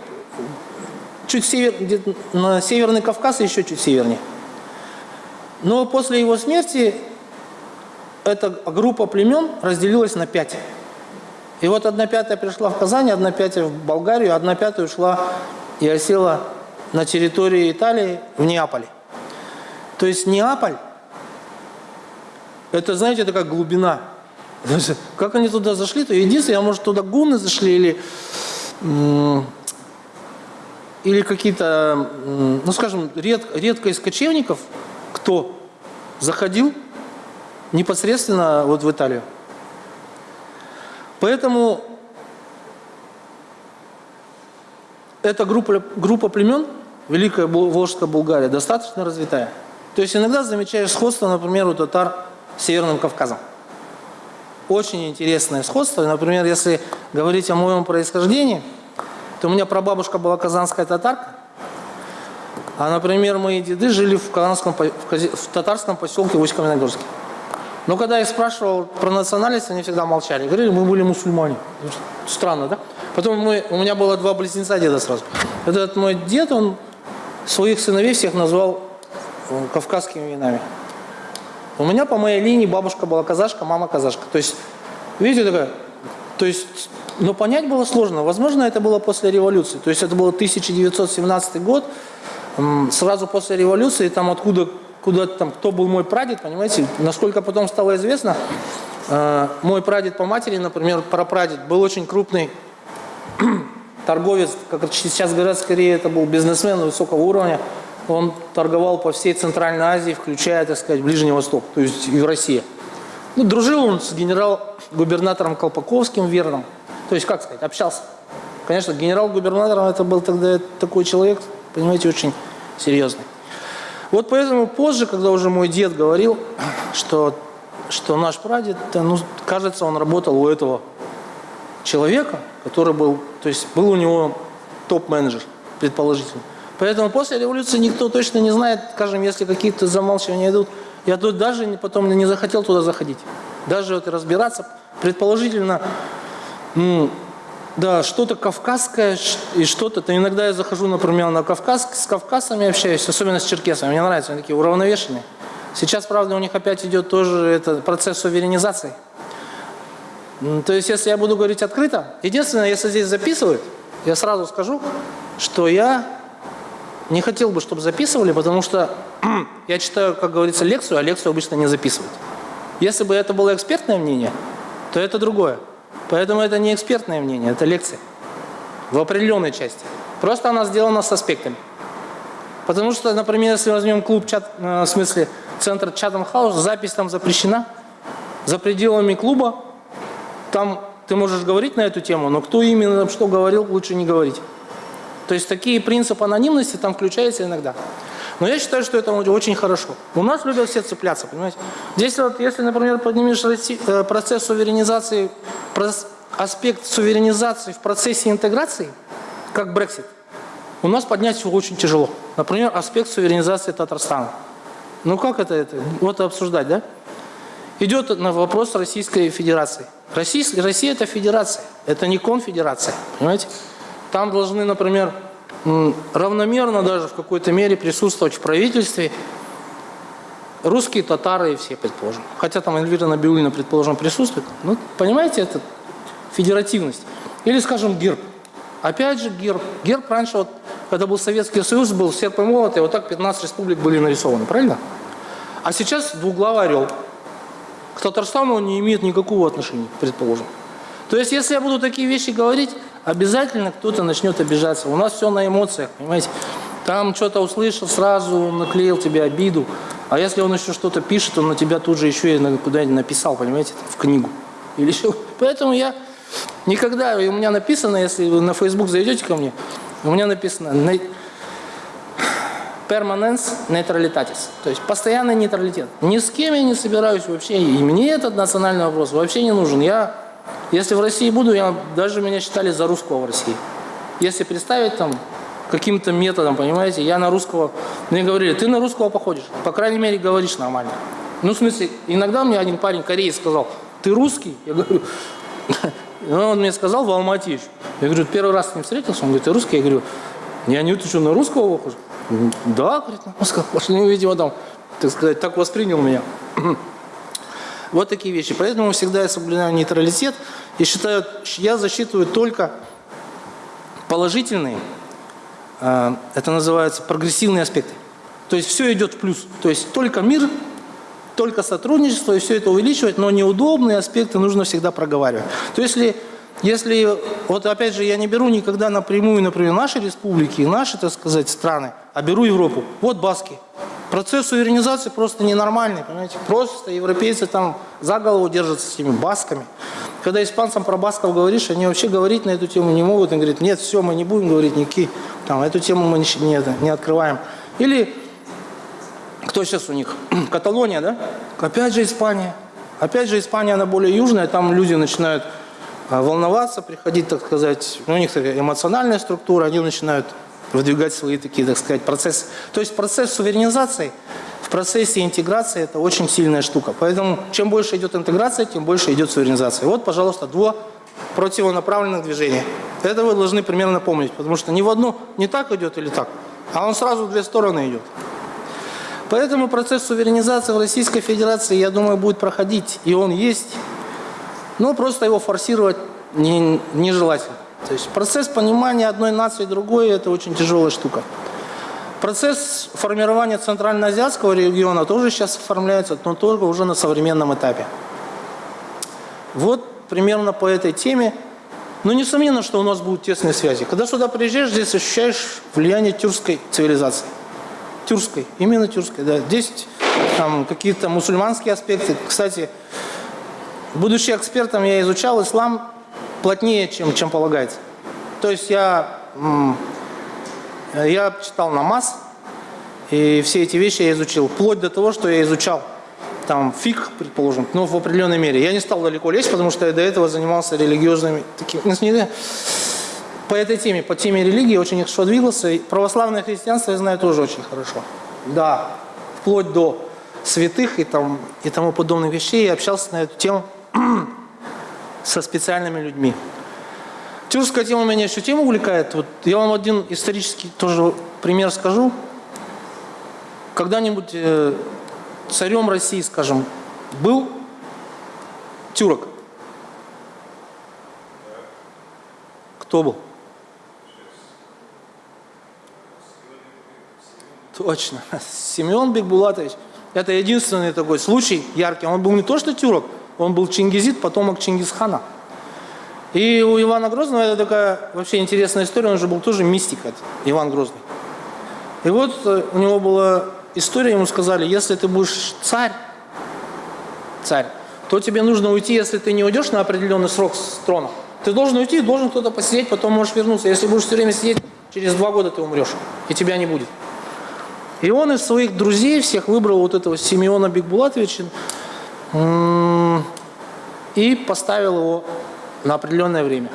чуть север, на Северный Кавказ еще чуть севернее. Но после его смерти эта группа племен разделилась на пять. И вот одна пятая пришла в Казань, одна пятая в Болгарию, одна пятая ушла и осела на территории Италии в Неаполе. То есть Неаполь, это, знаете, это как глубина. Как они туда зашли, то единственное, может, туда гунны зашли или, или какие-то, ну, скажем, ред, редко из кочевников, кто заходил непосредственно вот в Италию. Поэтому эта группа, группа племен, Великая Волжская Булгария, достаточно развитая. То есть иногда замечаешь сходство, например, у татар с Северным Кавказом. Очень интересное сходство. Например, если говорить о моем происхождении, то у меня прабабушка была казанская татарка, а, например, мои деды жили в, казанском, в татарском поселке Усть-Каменогорске. Но когда я спрашивал про национальность, они всегда молчали. Говорили, мы были мусульмане. Странно, да? Потом мы, у меня было два близнеца деда сразу. Этот мой дед, он своих сыновей всех назвал э, кавказскими именами. У меня по моей линии бабушка была казашка, мама казашка. То есть, видите, такая, то есть, но понять было сложно. Возможно, это было после революции. То есть, это был 1917 год, сразу после революции, там откуда куда там, кто был мой прадед, понимаете, насколько потом стало известно, э, мой прадед по матери, например, прапрадед, был очень крупный торговец, как сейчас говорят, скорее это был бизнесмен высокого уровня, он торговал по всей Центральной Азии, включая, так сказать, Ближний Восток, то есть и в России. Ну, дружил он с генерал-губернатором Колпаковским верным, то есть, как сказать, общался. Конечно, генерал-губернатором это был тогда такой человек, понимаете, очень серьезный. Вот поэтому позже, когда уже мой дед говорил, что, что наш прадед, ну, кажется, он работал у этого человека, который был, то есть был у него топ-менеджер, предположительно. Поэтому после революции никто точно не знает, скажем, если какие-то замалчивания идут. Я тут даже потом не захотел туда заходить. Даже вот разбираться, предположительно, ну, да, что-то кавказское и что-то. То иногда я захожу, например, на Кавказ, с кавказцами общаюсь, особенно с черкесами. Мне нравится, они такие уравновешенные. Сейчас, правда, у них опять идет тоже этот процесс суверенизации. То есть, если я буду говорить открыто, единственное, если здесь записывают, я сразу скажу, что я не хотел бы, чтобы записывали, потому что я читаю, как говорится, лекцию, а лекцию обычно не записывают. Если бы это было экспертное мнение, то это другое. Поэтому это не экспертное мнение, это лекция. В определенной части. Просто она сделана с аспектами. Потому что, например, если возьмем клуб, чат, э, в смысле, центр Чатам Хаус, запись там запрещена. За пределами клуба там ты можешь говорить на эту тему, но кто именно что говорил, лучше не говорить. То есть такие принципы анонимности там включаются иногда. Но я считаю, что это очень хорошо. У нас любят все цепляться, понимаете? Здесь вот, если, например, поднимешь э, процесс суверенизации, аспект суверенизации в процессе интеграции, как Brexit, у нас поднять его очень тяжело. Например, аспект суверенизации Татарстана. Ну как это, это? Вот обсуждать, да? Идет на вопрос Российской Федерации. Россия, Россия это федерация, это не конфедерация, понимаете? Там должны, например, равномерно даже в какой-то мере присутствовать в правительстве русские, татары и все, предположим. Хотя там Эльвира Набиулина, предположим, присутствует. Ну, понимаете, это федеративность. Или, скажем, герб. Опять же, герб. Герб раньше, вот, когда был Советский Союз, был серп и молот, и вот так 15 республик были нарисованы, правильно? А сейчас двуглавый орел. К Татарстану он не имеет никакого отношения, предположим. То есть, если я буду такие вещи говорить, обязательно кто-то начнет обижаться. У нас все на эмоциях, понимаете? Там что-то услышал, сразу наклеил тебе обиду. А если он еще что-то пишет, он на тебя тут же еще и куда-нибудь написал, понимаете, в книгу. Или еще. Поэтому я никогда, у меня написано, если вы на Facebook зайдете ко мне, у меня написано permanence neutralitatis, то есть постоянный нейтралитет. Ни с кем я не собираюсь вообще, и мне этот национальный вопрос вообще не нужен. Я если в России буду, я, даже меня считали за русского в России. Если представить там каким-то методом, понимаете, я на русского, мне говорили, ты на русского походишь, по крайней мере говоришь нормально. Ну, в смысле, иногда мне один парень, кореец, сказал, ты русский? Я говорю, ну, он мне сказал в Алмате еще. Я говорю, первый раз с ним встретился, он говорит, ты русский? Я говорю, я не ты на русского похож? Да, говорит, на русского пошли, видимо, там, так сказать, так воспринял меня. Вот такие вещи. Поэтому всегда я соблюдаю нейтралитет и считаю, я засчитываю только положительные, э, это называется прогрессивные аспекты. То есть все идет в плюс. То есть только мир, только сотрудничество, и все это увеличивать, но неудобные аспекты нужно всегда проговаривать. То есть если, если вот опять же, я не беру никогда напрямую, например, наши республики, наши, так сказать, страны, а беру Европу. Вот Баски. Процесс суверенизации просто ненормальный, понимаете? Просто европейцы там за голову держатся с этими басками. Когда испанцам про басков говоришь, они вообще говорить на эту тему не могут. Они говорят, нет, все, мы не будем говорить никакие, там, эту тему мы не, не, не открываем. Или, кто сейчас у них? Каталония, да? Опять же Испания. Опять же Испания, она более южная, там люди начинают волноваться, приходить, так сказать, ну, у них такая эмоциональная структура, они начинают выдвигать свои такие, так сказать, процессы. То есть процесс суверенизации в процессе интеграции это очень сильная штука. Поэтому чем больше идет интеграция, тем больше идет суверенизация. Вот, пожалуйста, два противонаправленных движения. Это вы должны примерно помнить, потому что ни в одну не так идет или так, а он сразу в две стороны идет. Поэтому процесс суверенизации в Российской Федерации, я думаю, будет проходить, и он есть, но просто его форсировать нежелательно. То есть процесс понимания одной нации другой – это очень тяжелая штука. Процесс формирования центральноазиатского региона тоже сейчас оформляется, но только уже на современном этапе. Вот примерно по этой теме. Но несомненно, что у нас будут тесные связи. Когда сюда приезжаешь, здесь ощущаешь влияние тюркской цивилизации. Тюркской, именно тюркской, да. Здесь какие-то мусульманские аспекты. Кстати, будучи экспертом, я изучал ислам плотнее, чем, чем полагается. То есть я, я читал намаз, и все эти вещи я изучил, вплоть до того, что я изучал там фиг, предположим, но в определенной мере. Я не стал далеко лезть, потому что я до этого занимался религиозными, такими, ну, по этой теме, по теме религии очень хорошо двигался. И православное христианство я знаю тоже очень хорошо. Да, вплоть до святых и, там, и тому подобных вещей я общался на эту тему со специальными людьми. Тюркская тема меня еще тем увлекает. Вот я вам один исторический тоже пример скажу. Когда-нибудь э, царем России, скажем, был тюрок? Кто был? Точно. Семен Бекбулатович. Это единственный такой случай яркий. Он был не то что тюрок, он был чингизит, потомок Чингисхана. И у Ивана Грозного это такая вообще интересная история, он же был тоже мистик, Иван Грозный. И вот э, у него была история, ему сказали, если ты будешь царь, царь, то тебе нужно уйти, если ты не уйдешь на определенный срок с трона. Ты должен уйти, должен кто-то посидеть, потом можешь вернуться. Если будешь все время сидеть, через два года ты умрешь, и тебя не будет. И он из своих друзей всех выбрал вот этого Симеона Бекбулатовича и поставил его на определенное время.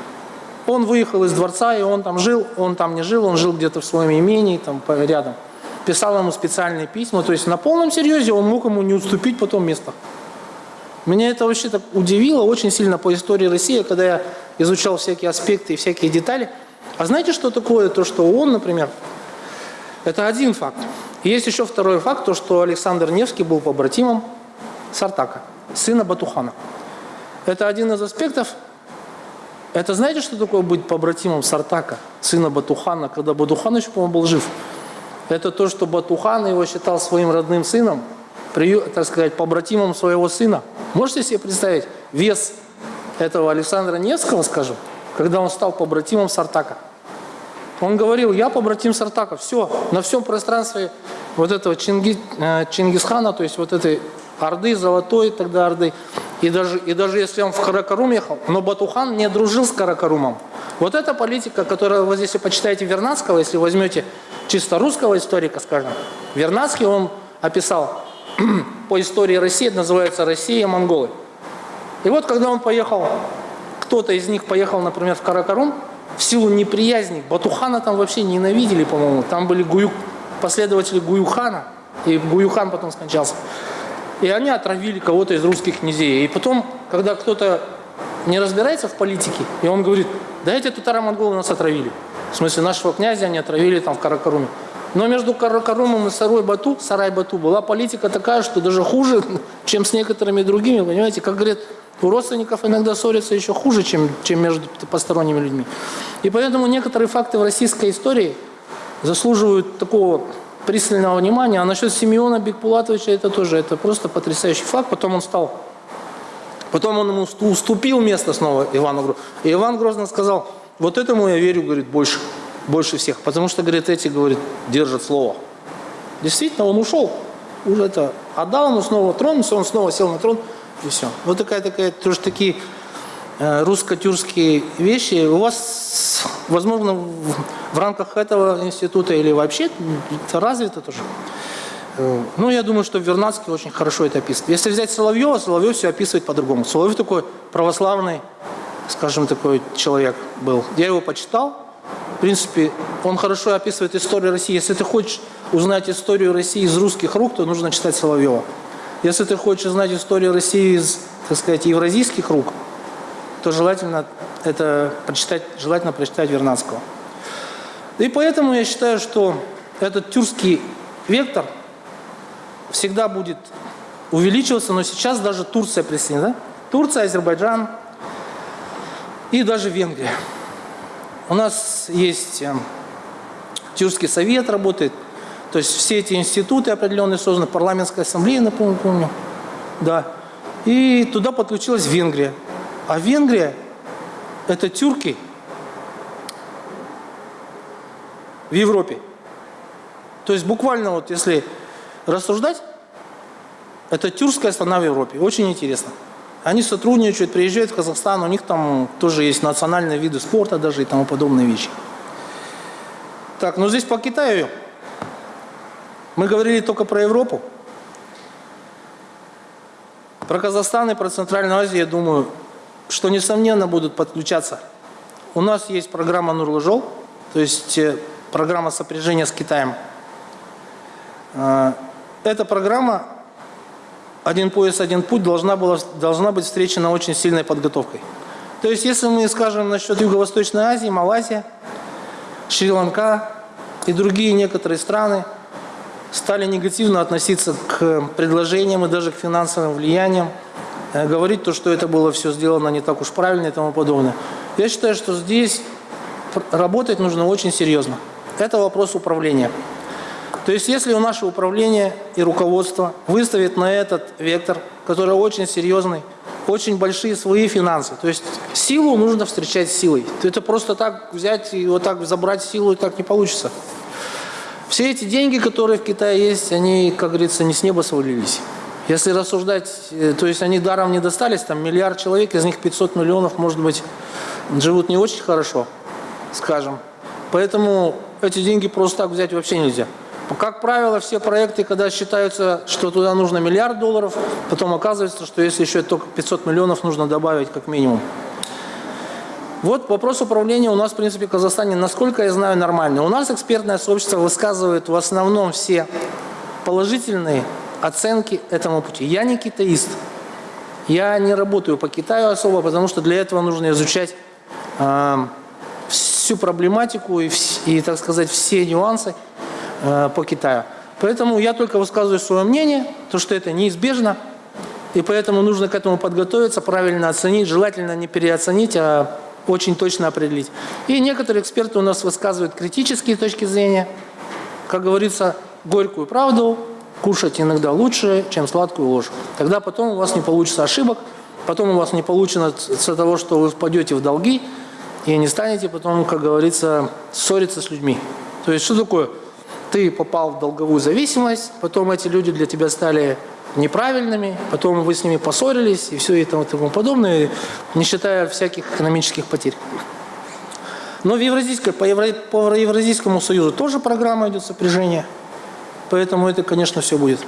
Он выехал из дворца, и он там жил, он там не жил, он жил где-то в своем имении, там рядом. Писал ему специальные письма, то есть на полном серьезе он мог ему не уступить потом место. Меня это вообще так удивило очень сильно по истории России, когда я изучал всякие аспекты и всякие детали. А знаете, что такое то, что он, например, это один факт. есть еще второй факт, то, что Александр Невский был побратимом Сартака, сына Батухана. Это один из аспектов. Это знаете, что такое быть побратимом Сартака, сына Батухана, когда Батухан еще, по-моему, был жив? Это то, что Батухан его считал своим родным сыном, так сказать, побратимом своего сына. Можете себе представить вес этого Александра Невского, скажем, когда он стал побратимом Сартака? Он говорил, я побратим Сартака, все, на всем пространстве вот этого Чинги, э, Чингисхана, то есть вот этой Орды, Золотой тогда Орды, и даже, и даже если он в Каракарум ехал, но Батухан не дружил с Каракарумом. Вот эта политика, которая, вот если почитаете Вернадского, если возьмете чисто русского историка, скажем, Вернадский, он описал по истории России, называется «Россия монголы». И вот когда он поехал, кто-то из них поехал, например, в Каракарум, в силу неприязни, Батухана там вообще ненавидели, по-моему, там были гую, последователи Гуюхана, и Гуюхан потом скончался. И они отравили кого-то из русских князей. И потом, когда кто-то не разбирается в политике, и он говорит, да эти татаро-монголы нас отравили. В смысле, нашего князя они отравили там в Каракаруме. Но между Каракарумом и Сарой Бату, Сарай Бату была политика такая, что даже хуже, чем с некоторыми другими, понимаете, как говорят, у родственников иногда ссорятся еще хуже, чем, чем между посторонними людьми. И поэтому некоторые факты в российской истории заслуживают такого пристального внимания. А насчет Симеона Бекпулатовича это тоже, это просто потрясающий факт. Потом он стал, потом он ему уступил место снова Ивану Грозному. И Иван Грозный сказал, вот этому я верю, говорит, больше, больше всех. Потому что, говорит, эти, говорит, держат слово. Действительно, он ушел. Уже это отдал ему снова трон, он снова сел на трон, и все. Вот такая, такая, тоже такие русско-тюркские вещи. У вас, возможно, в, в рамках этого института или вообще это развито тоже. Э, ну, я думаю, что Вернадский очень хорошо это описывает. Если взять Соловьева, Соловьев все описывает по-другому. Соловьев такой православный, скажем, такой человек был. Я его почитал. В принципе, он хорошо описывает историю России. Если ты хочешь узнать историю России из русских рук, то нужно читать Соловьева. Если ты хочешь знать историю России из, так сказать, евразийских рук, то желательно это прочитать, желательно прочитать Вернадского. И поэтому я считаю, что этот тюркский вектор всегда будет увеличиваться, но сейчас даже Турция присоединена. Турция, Азербайджан и даже Венгрия. У нас есть э, Тюркский совет работает, то есть все эти институты определенные созданы, парламентская ассамблея, напомню, помню, да. И туда подключилась Венгрия. А Венгрия – это тюрки в Европе. То есть буквально вот если рассуждать, это тюркская страна в Европе. Очень интересно. Они сотрудничают, приезжают в Казахстан, у них там тоже есть национальные виды спорта даже и тому подобные вещи. Так, ну здесь по Китаю мы говорили только про Европу. Про Казахстан и про Центральную Азию, я думаю, что несомненно будут подключаться. У нас есть программа Нурлыжол, то есть э, программа сопряжения с Китаем. Э, эта программа «Один пояс, один путь» должна, была, должна быть встречена очень сильной подготовкой. То есть, если мы скажем насчет Юго-Восточной Азии, Малайзия, Шри-Ланка и другие некоторые страны – стали негативно относиться к предложениям и даже к финансовым влияниям, говорить то, что это было все сделано не так уж правильно и тому подобное. Я считаю, что здесь работать нужно очень серьезно. Это вопрос управления. То есть, если у нашего управления и руководства выставит на этот вектор, который очень серьезный, очень большие свои финансы, то есть силу нужно встречать силой. Это просто так взять и вот так забрать силу, и так не получится. Все эти деньги, которые в Китае есть, они, как говорится, не с неба свалились. Если рассуждать, э, то есть они даром не достались, там миллиард человек, из них 500 миллионов, может быть, живут не очень хорошо, скажем. Поэтому эти деньги просто так взять вообще нельзя. Как правило, все проекты, когда считаются, что туда нужно миллиард долларов, потом оказывается, что если еще только 500 миллионов нужно добавить как минимум. Вот вопрос управления у нас, в принципе, в Казахстане, насколько я знаю, нормальный. У нас экспертное сообщество высказывает в основном все положительные оценки этому пути. Я не китаист. Я не работаю по Китаю особо, потому что для этого нужно изучать э, всю проблематику и, и, так сказать, все нюансы э, по Китаю. Поэтому я только высказываю свое мнение, то, что это неизбежно, и поэтому нужно к этому подготовиться, правильно оценить, желательно не переоценить, а очень точно определить. И некоторые эксперты у нас высказывают критические точки зрения. Как говорится, горькую правду кушать иногда лучше, чем сладкую ложь. Тогда потом у вас не получится ошибок, потом у вас не получится того, что вы впадете в долги, и не станете потом, как говорится, ссориться с людьми. То есть что такое? Ты попал в долговую зависимость, потом эти люди для тебя стали неправильными, потом вы с ними поссорились и все и тому, подобное, не считая всяких экономических потерь. Но в Евразийской, по, Евро, по Евразийскому союзу тоже программа идет сопряжения, поэтому это, конечно, все будет.